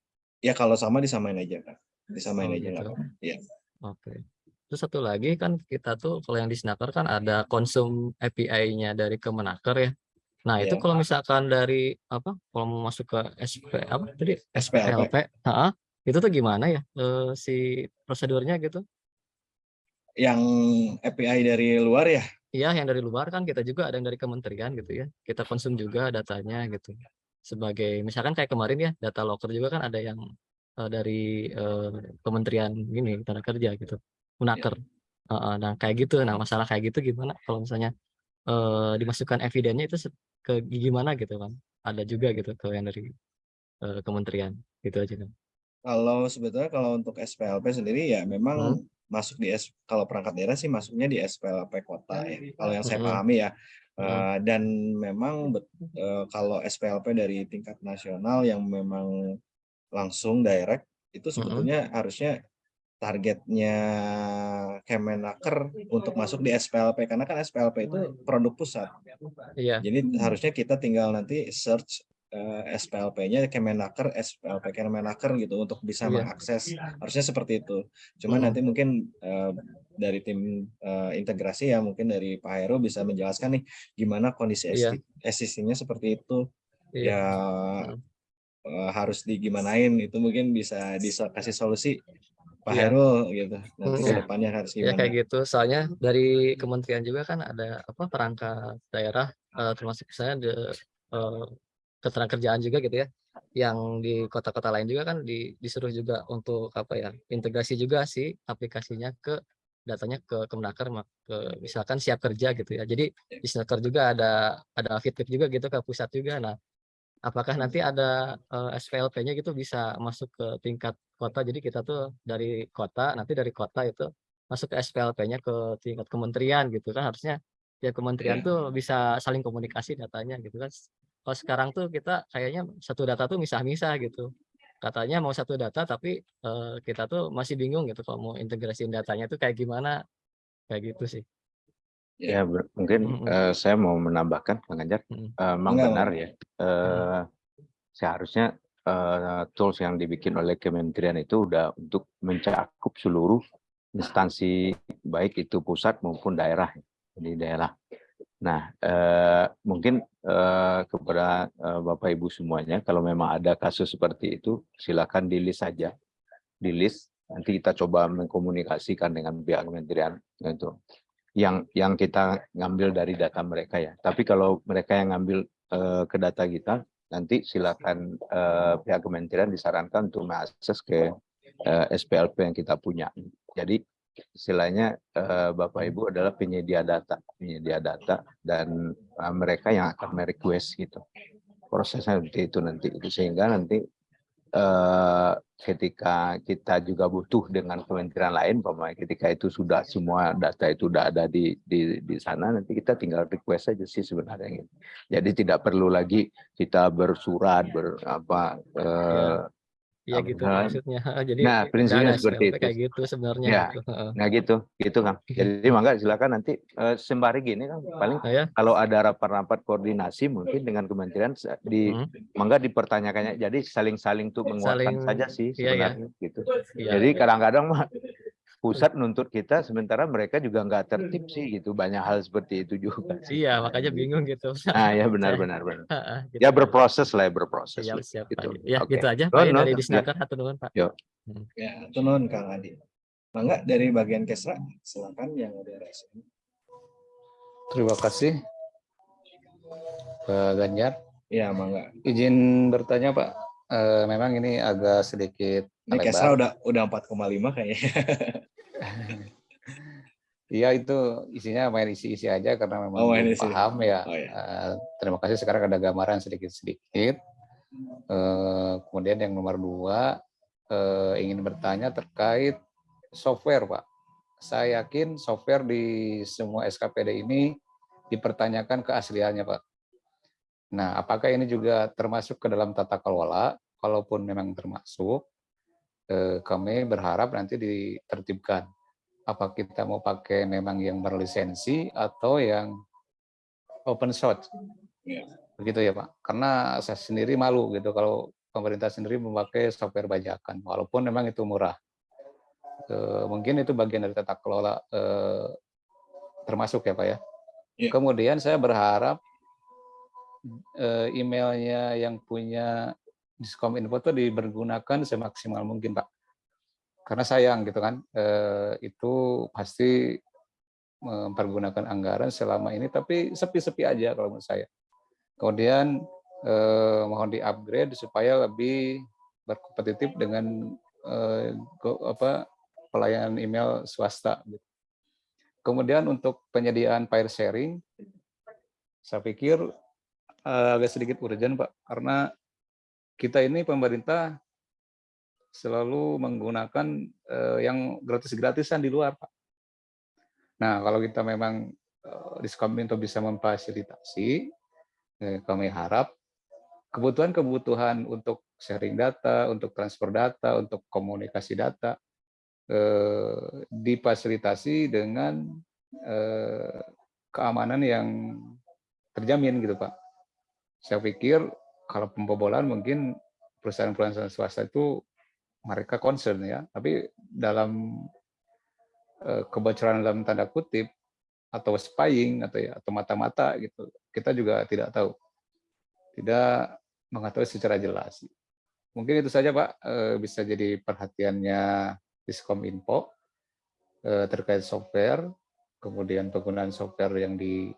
Ya kalau sama disamain aja kan. Disamain Oh, aja gitu. apa-apa. Iya. Oke. Terus satu lagi kan kita tuh kalau yang di Snaker kan ada konsum API-nya dari Kemenaker ya. Nah, itu Iya. kalau misalkan dari apa? Kalau mau masuk ke SP apa tadi? SPLP. Heeh, itu tuh gimana ya eh, si prosedurnya gitu? Yang API dari luar ya. Iya, yang dari luar kan kita juga ada yang dari kementerian gitu ya. Kita konsum juga datanya gitu. Sebagai misalkan kayak kemarin ya, data locker juga kan ada yang eh, dari eh, kementerian ini tenaga kerja gitu. Unaker. Heeh, nah, kayak gitu. Nah, masalah kayak gitu gimana kalau misalnya eh, dimasukkan evidennya itu ke gimana gitu kan? Ada juga gitu ke yang dari eh, kementerian gitu aja kan. Kalau sebetulnya kalau untuk SPLP sendiri ya memang Hmm. masuk di S, kalau perangkat daerah sih masuknya di SPLP kota ya. Kalau yang saya pahami ya. Hmm. Eh, dan memang eh, kalau SPLP dari tingkat nasional yang memang langsung direct itu Hmm. sebetulnya harusnya targetnya Kemenaker untuk masuk di SPLP karena kan SPLP itu produk pusat. Iya. Jadi harusnya kita tinggal nanti search eh, SPLP-nya Kemenaker, SPLP Kemenaker gitu untuk bisa Iya. mengakses. Harusnya seperti itu. Cuma Hmm. nanti mungkin eh, dari tim eh, integrasi ya mungkin dari Pak Heru bisa menjelaskan nih gimana kondisi Iya. existing-nya seperti itu. Iya. Ya eh, harus digimanain itu mungkin bisa dikasih solusi Pak Iya. Heru gitu. Nanti Hmm. ke depannya harus Ya gimana. kayak gitu. Soalnya dari kementerian juga kan ada apa perangkat daerah eh, termasuk misalnya de, eh, ketenagakerjaan juga gitu ya. Yang di kota-kota lain juga kan di, disuruh juga untuk apa ya integrasi juga sih aplikasinya ke datanya ke Kemenaker mak- ke misalkan siap kerja gitu ya. Jadi di Snaker juga ada ada feedback juga gitu ke pusat juga. Nah, apakah nanti ada eh, SPLP-nya gitu bisa masuk ke tingkat kota. Jadi kita tuh dari kota, nanti dari kota itu masuk ke SPLP-nya ke tingkat kementerian gitu kan harusnya ya kementerian Iya. tuh bisa saling komunikasi datanya gitu kan. Kalau sekarang tuh kita kayaknya satu data tuh misah-misah gitu. Katanya mau satu data tapi eh, kita tuh masih bingung gitu kalau mau integrasiin datanya tuh kayak gimana kayak gitu sih. Ya, mungkin Mm-mm. eh, saya mau menambahkan, Kang Ganjar, Mm. eh, memang Enggak, benar Bang. ya. Eh, seharusnya eh, tools yang dibikin oleh kementerian itu udah untuk mencakup seluruh instansi, baik itu pusat maupun daerah di daerah. Nah, eh, mungkin eh, kepada eh, Bapak Ibu semuanya, kalau memang ada kasus seperti itu, silakan di list saja, di list. Nanti kita coba mengkomunikasikan dengan pihak kementerian gitu yang yang kita ngambil dari data mereka ya. Tapi kalau mereka yang ngambil eh, ke data kita, nanti silakan eh, pihak kementerian disarankan untuk mengakses ke eh, SPLP yang kita punya. Jadi istilahnya eh, Bapak Ibu adalah penyedia data, penyedia data dan eh, mereka yang akan merequest gitu. Prosesnya seperti itu nanti, itu sehingga nanti eh, ketika kita juga butuh dengan kementerian lain, umpamanya ketika itu sudah semua data itu sudah ada di di di sana, nanti kita tinggal request saja sih sebenarnya. gitu. Jadi tidak perlu lagi kita bersurat ber apa eh, Iya gitu namanya? maksudnya. Jadi Nah, prinsipnya seperti itu. kayak gitu sebenarnya Ya. gitu. Heeh. nah gitu, gitu Kang. Jadi mangga silakan nanti eh, sembari gini Kang, paling Nah, ya. kalau ada rapat-rapat koordinasi mungkin dengan kementerian di Hmm. mangga dipertanyakannya. Jadi saling-saling tuh menguatkan Saling- saja sih iya, iya. sebenarnya gitu. Iya. Jadi kadang-kadang mah pusat nuntut kita sementara mereka juga nggak tertib sih gitu. Banyak hal seperti itu juga. sih. Iya, makanya bingung gitu. Ah ya benar-benar benar. Heeh, gitu. Ya berproses lah ya berproses. Siap, siap, Gitu. Pak. Ya, Oke. gitu aja Oh, Pak ya, no, dari ya. Disnaker atau nuhun, Pak. Ya, itu non Kang Adi. Mangga dari bagian Kesra, silakan yang ada resen. Terima kasih Pak Ganjar. Ya, mangga. Izin bertanya Pak, Eh, memang ini agak sedikit Ini. Kesra udah udah 4,5 kayaknya. Iya itu isinya main isi-isi aja karena memang Oh, isi. paham ya. Oh, ya. Eh, terima kasih sekarang ada gambaran sedikit-sedikit. Eh, kemudian yang nomor dua eh, ingin bertanya terkait software Pak. Saya yakin software di semua SKPD ini dipertanyakan keasliannya Pak. Nah, apakah ini juga termasuk ke dalam tata kelola? Kalaupun memang termasuk, kami berharap nanti ditertibkan. Apa kita mau pakai memang yang berlisensi atau yang open source? Begitu ya Pak. Karena saya sendiri malu gitu kalau pemerintah sendiri memakai software bajakan, walaupun memang itu murah. Eh, mungkin itu bagian dari tata kelola eh, termasuk ya Pak ya. Iya. Kemudian saya berharap eh, emailnya yang punya Diskom Info itu dipergunakan semaksimal mungkin Pak. Karena sayang gitu kan, eh, itu pasti mempergunakan anggaran selama ini, tapi sepi-sepi aja kalau menurut saya. Kemudian eh, mohon di-upgrade supaya lebih berkompetitif dengan eh, apa pelayanan email swasta. Kemudian untuk penyediaan file sharing, saya pikir eh, agak sedikit urgent Pak, karena kita ini pemerintah selalu menggunakan eh, yang gratis-gratisan di luar, Pak. Nah, kalau kita memang eh, Diskominfo bisa memfasilitasi, eh, kami harap kebutuhan-kebutuhan untuk sharing data, untuk transfer data, untuk komunikasi data difasilitasi dengan keamanan yang terjamin gitu Pak. Saya pikir kalau pembobolan mungkin perusahaan-perusahaan swasta itu mereka concern ya, tapi dalam eh, kebocoran dalam tanda kutip atau spying atau ya atau mata-mata gitu, kita juga tidak tahu, tidak mengetahui secara jelas. Mungkin itu saja Pak, eh, bisa jadi perhatiannya Diskom Info eh, terkait software, kemudian penggunaan software yang di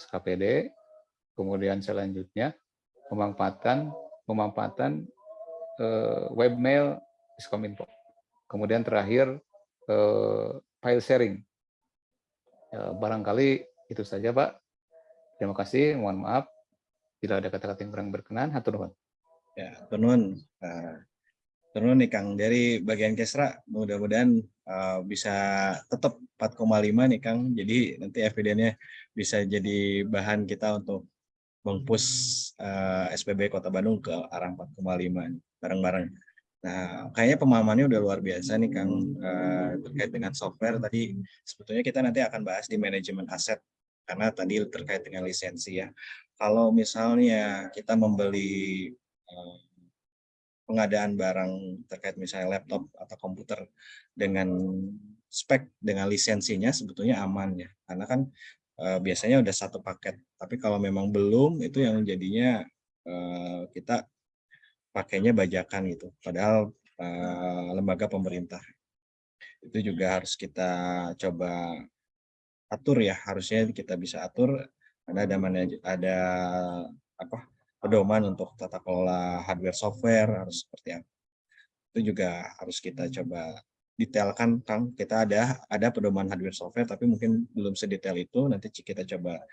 SKPD, kemudian selanjutnya pemanfaatan pemanfaatan eh, webmail Diskominfo. Kemudian terakhir eh, file sharing. Ya, barangkali itu saja Pak. Terima kasih, mohon maaf bila ada kata-kata yang kurang berkenan. Hatur nuhun. Ya, turun. Uh, turun nih Kang dari bagian Kesra mudah-mudahan uh, bisa tetap 4,5 nih Kang. Jadi nanti evidennya bisa jadi bahan kita untuk mengpush uh, SPB Kota Bandung ke arah 4,5 bareng-bareng. Nah, kayaknya pemahamannya udah luar biasa nih Kang uh, terkait dengan software tadi sebetulnya kita nanti akan bahas di manajemen aset karena tadi terkait dengan lisensi ya. Kalau misalnya kita membeli uh, pengadaan barang terkait misalnya laptop atau komputer dengan spek dengan lisensinya sebetulnya aman ya karena kan uh, biasanya udah satu paket. Tapi kalau memang belum itu yang jadinya uh, kita pakainya bajakan gitu. Padahal uh, lembaga pemerintah. Itu juga harus kita coba atur ya. Harusnya kita bisa atur karena ada mana ada apa pedoman untuk tata kelola hardware software harus seperti apa. Itu juga harus kita coba detailkan Kang kita ada ada pedoman hardware software tapi mungkin belum sedetail itu. Nanti kita coba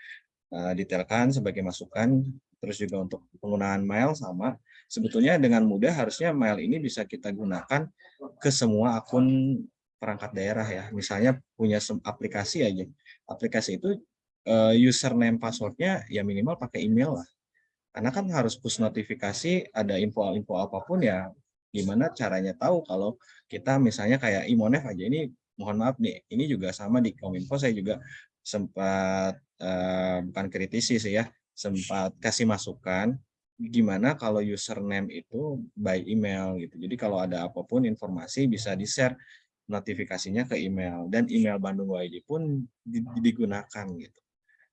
uh, detailkan sebagai masukan. Terus juga untuk penggunaan mail sama. Sebetulnya dengan mudah harusnya mail ini bisa kita gunakan ke semua akun perangkat daerah ya. Misalnya punya aplikasi aja. Aplikasi itu uh, username passwordnya ya minimal pakai email lah. Karena kan harus push notifikasi ada info-info apa pun ya gimana caranya tahu kalau kita misalnya kayak Imonef aja ini mohon maaf nih ini juga sama di Kominfo saya juga sempat uh, bukan kritisi sih ya sempat kasih masukan gimana kalau username itu by email gitu. Jadi kalau ada apa pun informasi bisa di-share notifikasinya ke email dan email Bandung YD pun digunakan gitu.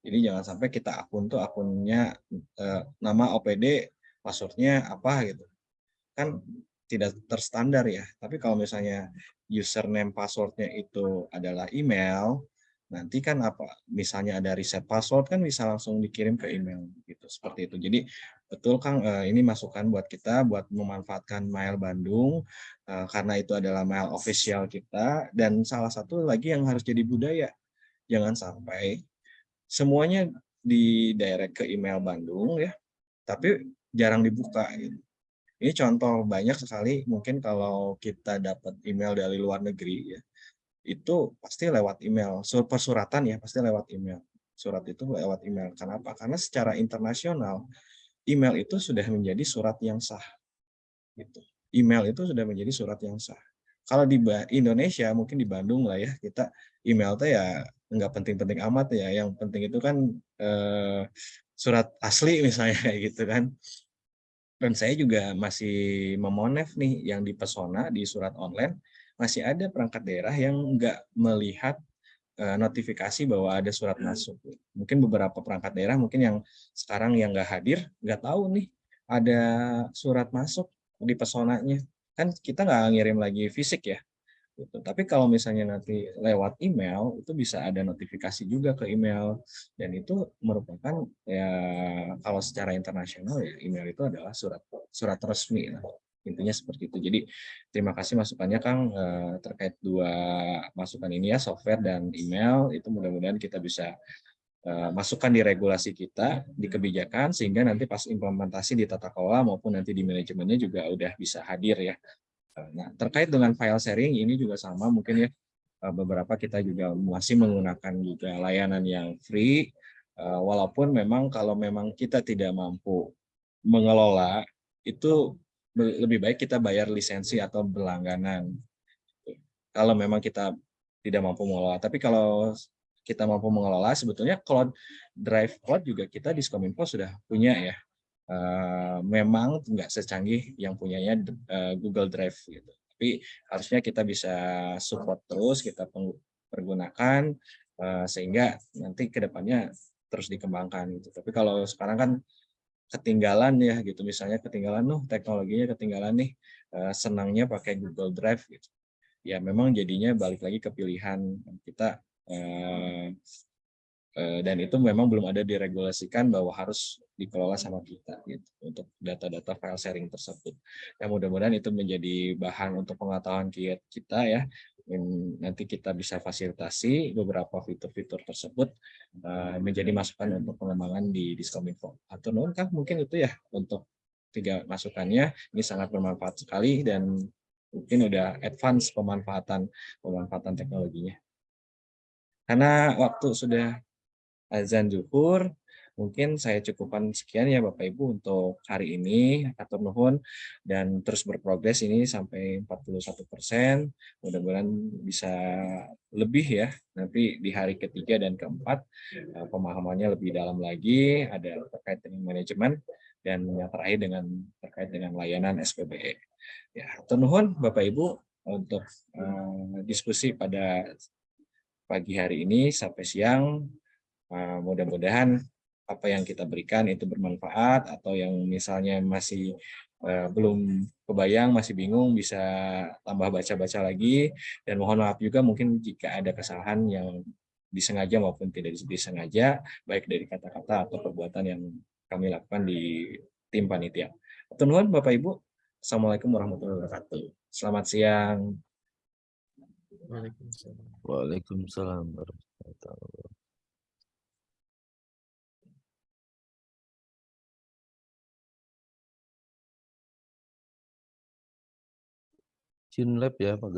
Jadi jangan sampai kita akun tuh akunnya eh, nama OPD passwordnya apa gitu. Kan tidak terstandar ya. Tapi kalau misalnya username passwordnya itu adalah email, nanti kan apa misalnya ada reset password kan bisa langsung dikirim ke email gitu. Seperti itu. Jadi betul Kang eh, ini masukan buat kita buat memanfaatkan mail Bandung eh, karena itu adalah mail official kita. Dan salah satu lagi yang harus jadi budaya jangan sampai semuanya di direct ke email Bandung ya tapi jarang dibuka gitu ini contoh banyak sekali mungkin kalau kita dapat email dari luar negeri ya itu pasti lewat email. Persuratan ya pasti lewat email. Surat itu lewat email. Kenapa? Karena secara internasional email itu sudah menjadi surat yang sah. Gitu. Email itu sudah menjadi surat yang sah. Kalau di Indonesia mungkin di Bandung lah ya kita email tuh ya nggak penting-penting amat ya. Yang penting itu kan eh, surat asli misalnya gitu kan. Dan saya juga masih memonef nih yang di Pesona di surat online masih ada perangkat daerah yang nggak melihat uh, notifikasi bahwa ada surat masuk. Mungkin beberapa perangkat daerah mungkin yang sekarang yang nggak hadir nggak tahu nih ada surat masuk di pesonanya. Kan kita nggak ngirim lagi fisik ya. Gitu. Tapi kalau misalnya nanti lewat email itu bisa ada notifikasi juga ke email dan itu merupakan ya kalau secara internasional ya email itu adalah surat surat resmi. Intinya seperti itu. Jadi terima kasih masukannya Kang eh, terkait dua masukan ini ya, software dan email. Itu mudah-mudahan kita bisa eh, masukkan di regulasi kita, di kebijakan, sehingga nanti pas implementasi di tata kelola maupun nanti di manajemennya juga udah bisa hadir ya. Nah, terkait dengan file sharing ini juga sama mungkin ya eh, beberapa kita juga masih menggunakan juga layanan yang free eh, walaupun memang kalau memang kita tidak mampu mengelola itu lebih baik kita bayar lisensi atau berlangganan. Kalau memang kita tidak mampu mengelola, tapi kalau kita mampu mengelola sebetulnya cloud drive cloud juga kita di Skominfo sudah punya ya. Eh, memang nggak secanggih yang punyanya eh, Google Drive gitu. Tapi harusnya kita bisa support terus, kita pergunakan eh, sehingga nanti ke depannya terus dikembangkan gitu. Tapi kalau sekarang kan ketinggalan ya gitu, misalnya ketinggalan nuh teknologinya ketinggalan nih, eh, senangnya pakai Google Drive gitu. Ya memang jadinya balik lagi ke pilihan kita Eh, dan itu memang belum ada diregulasikan bahwa harus dikelola sama kita gitu untuk data-data file sharing tersebut. Ya mudah-mudahan itu menjadi bahan untuk pengetahuan ki- kita ya. Nanti kita bisa fasilitasi beberapa fitur-fitur tersebut eh, menjadi masukan untuk pengembangan di Diskominfo. Atau non Kang, mungkin itu ya untuk tiga masukannya. Ini sangat bermanfaat sekali dan mungkin udah advance pemanfaatan pemanfaatan teknologinya. Karena waktu sudah azan zuhur. Mungkin saya cukupkan sekian ya Bapak Ibu untuk hari ini. Atur nuhun dan terus berprogres ini sampai 41 persen. Mudah-mudahan bisa lebih ya. Nanti di hari ketiga dan keempat eh, pemahamannya lebih dalam lagi. Ada terkait dengan manajemen dan yang terakhir dengan terkait dengan layanan SPBE. Ya, nuhun Bapak Ibu untuk eh, diskusi pada pagi hari ini sampai siang Uh, mudah-mudahan apa yang kita berikan itu bermanfaat atau yang misalnya masih uh, belum kebayang, masih bingung bisa tambah baca-baca lagi dan mohon maaf juga mungkin jika ada kesalahan yang disengaja maupun tidak disengaja baik dari kata-kata atau perbuatan yang kami lakukan di tim panitia. Tuhan Bapak Ibu, Assalamualaikum warahmatullahi wabarakatuh. Selamat siang. Waalaikumsalam. Waalaikumsalam warahmatullahi wabarakatuh. Chinlab ya Pak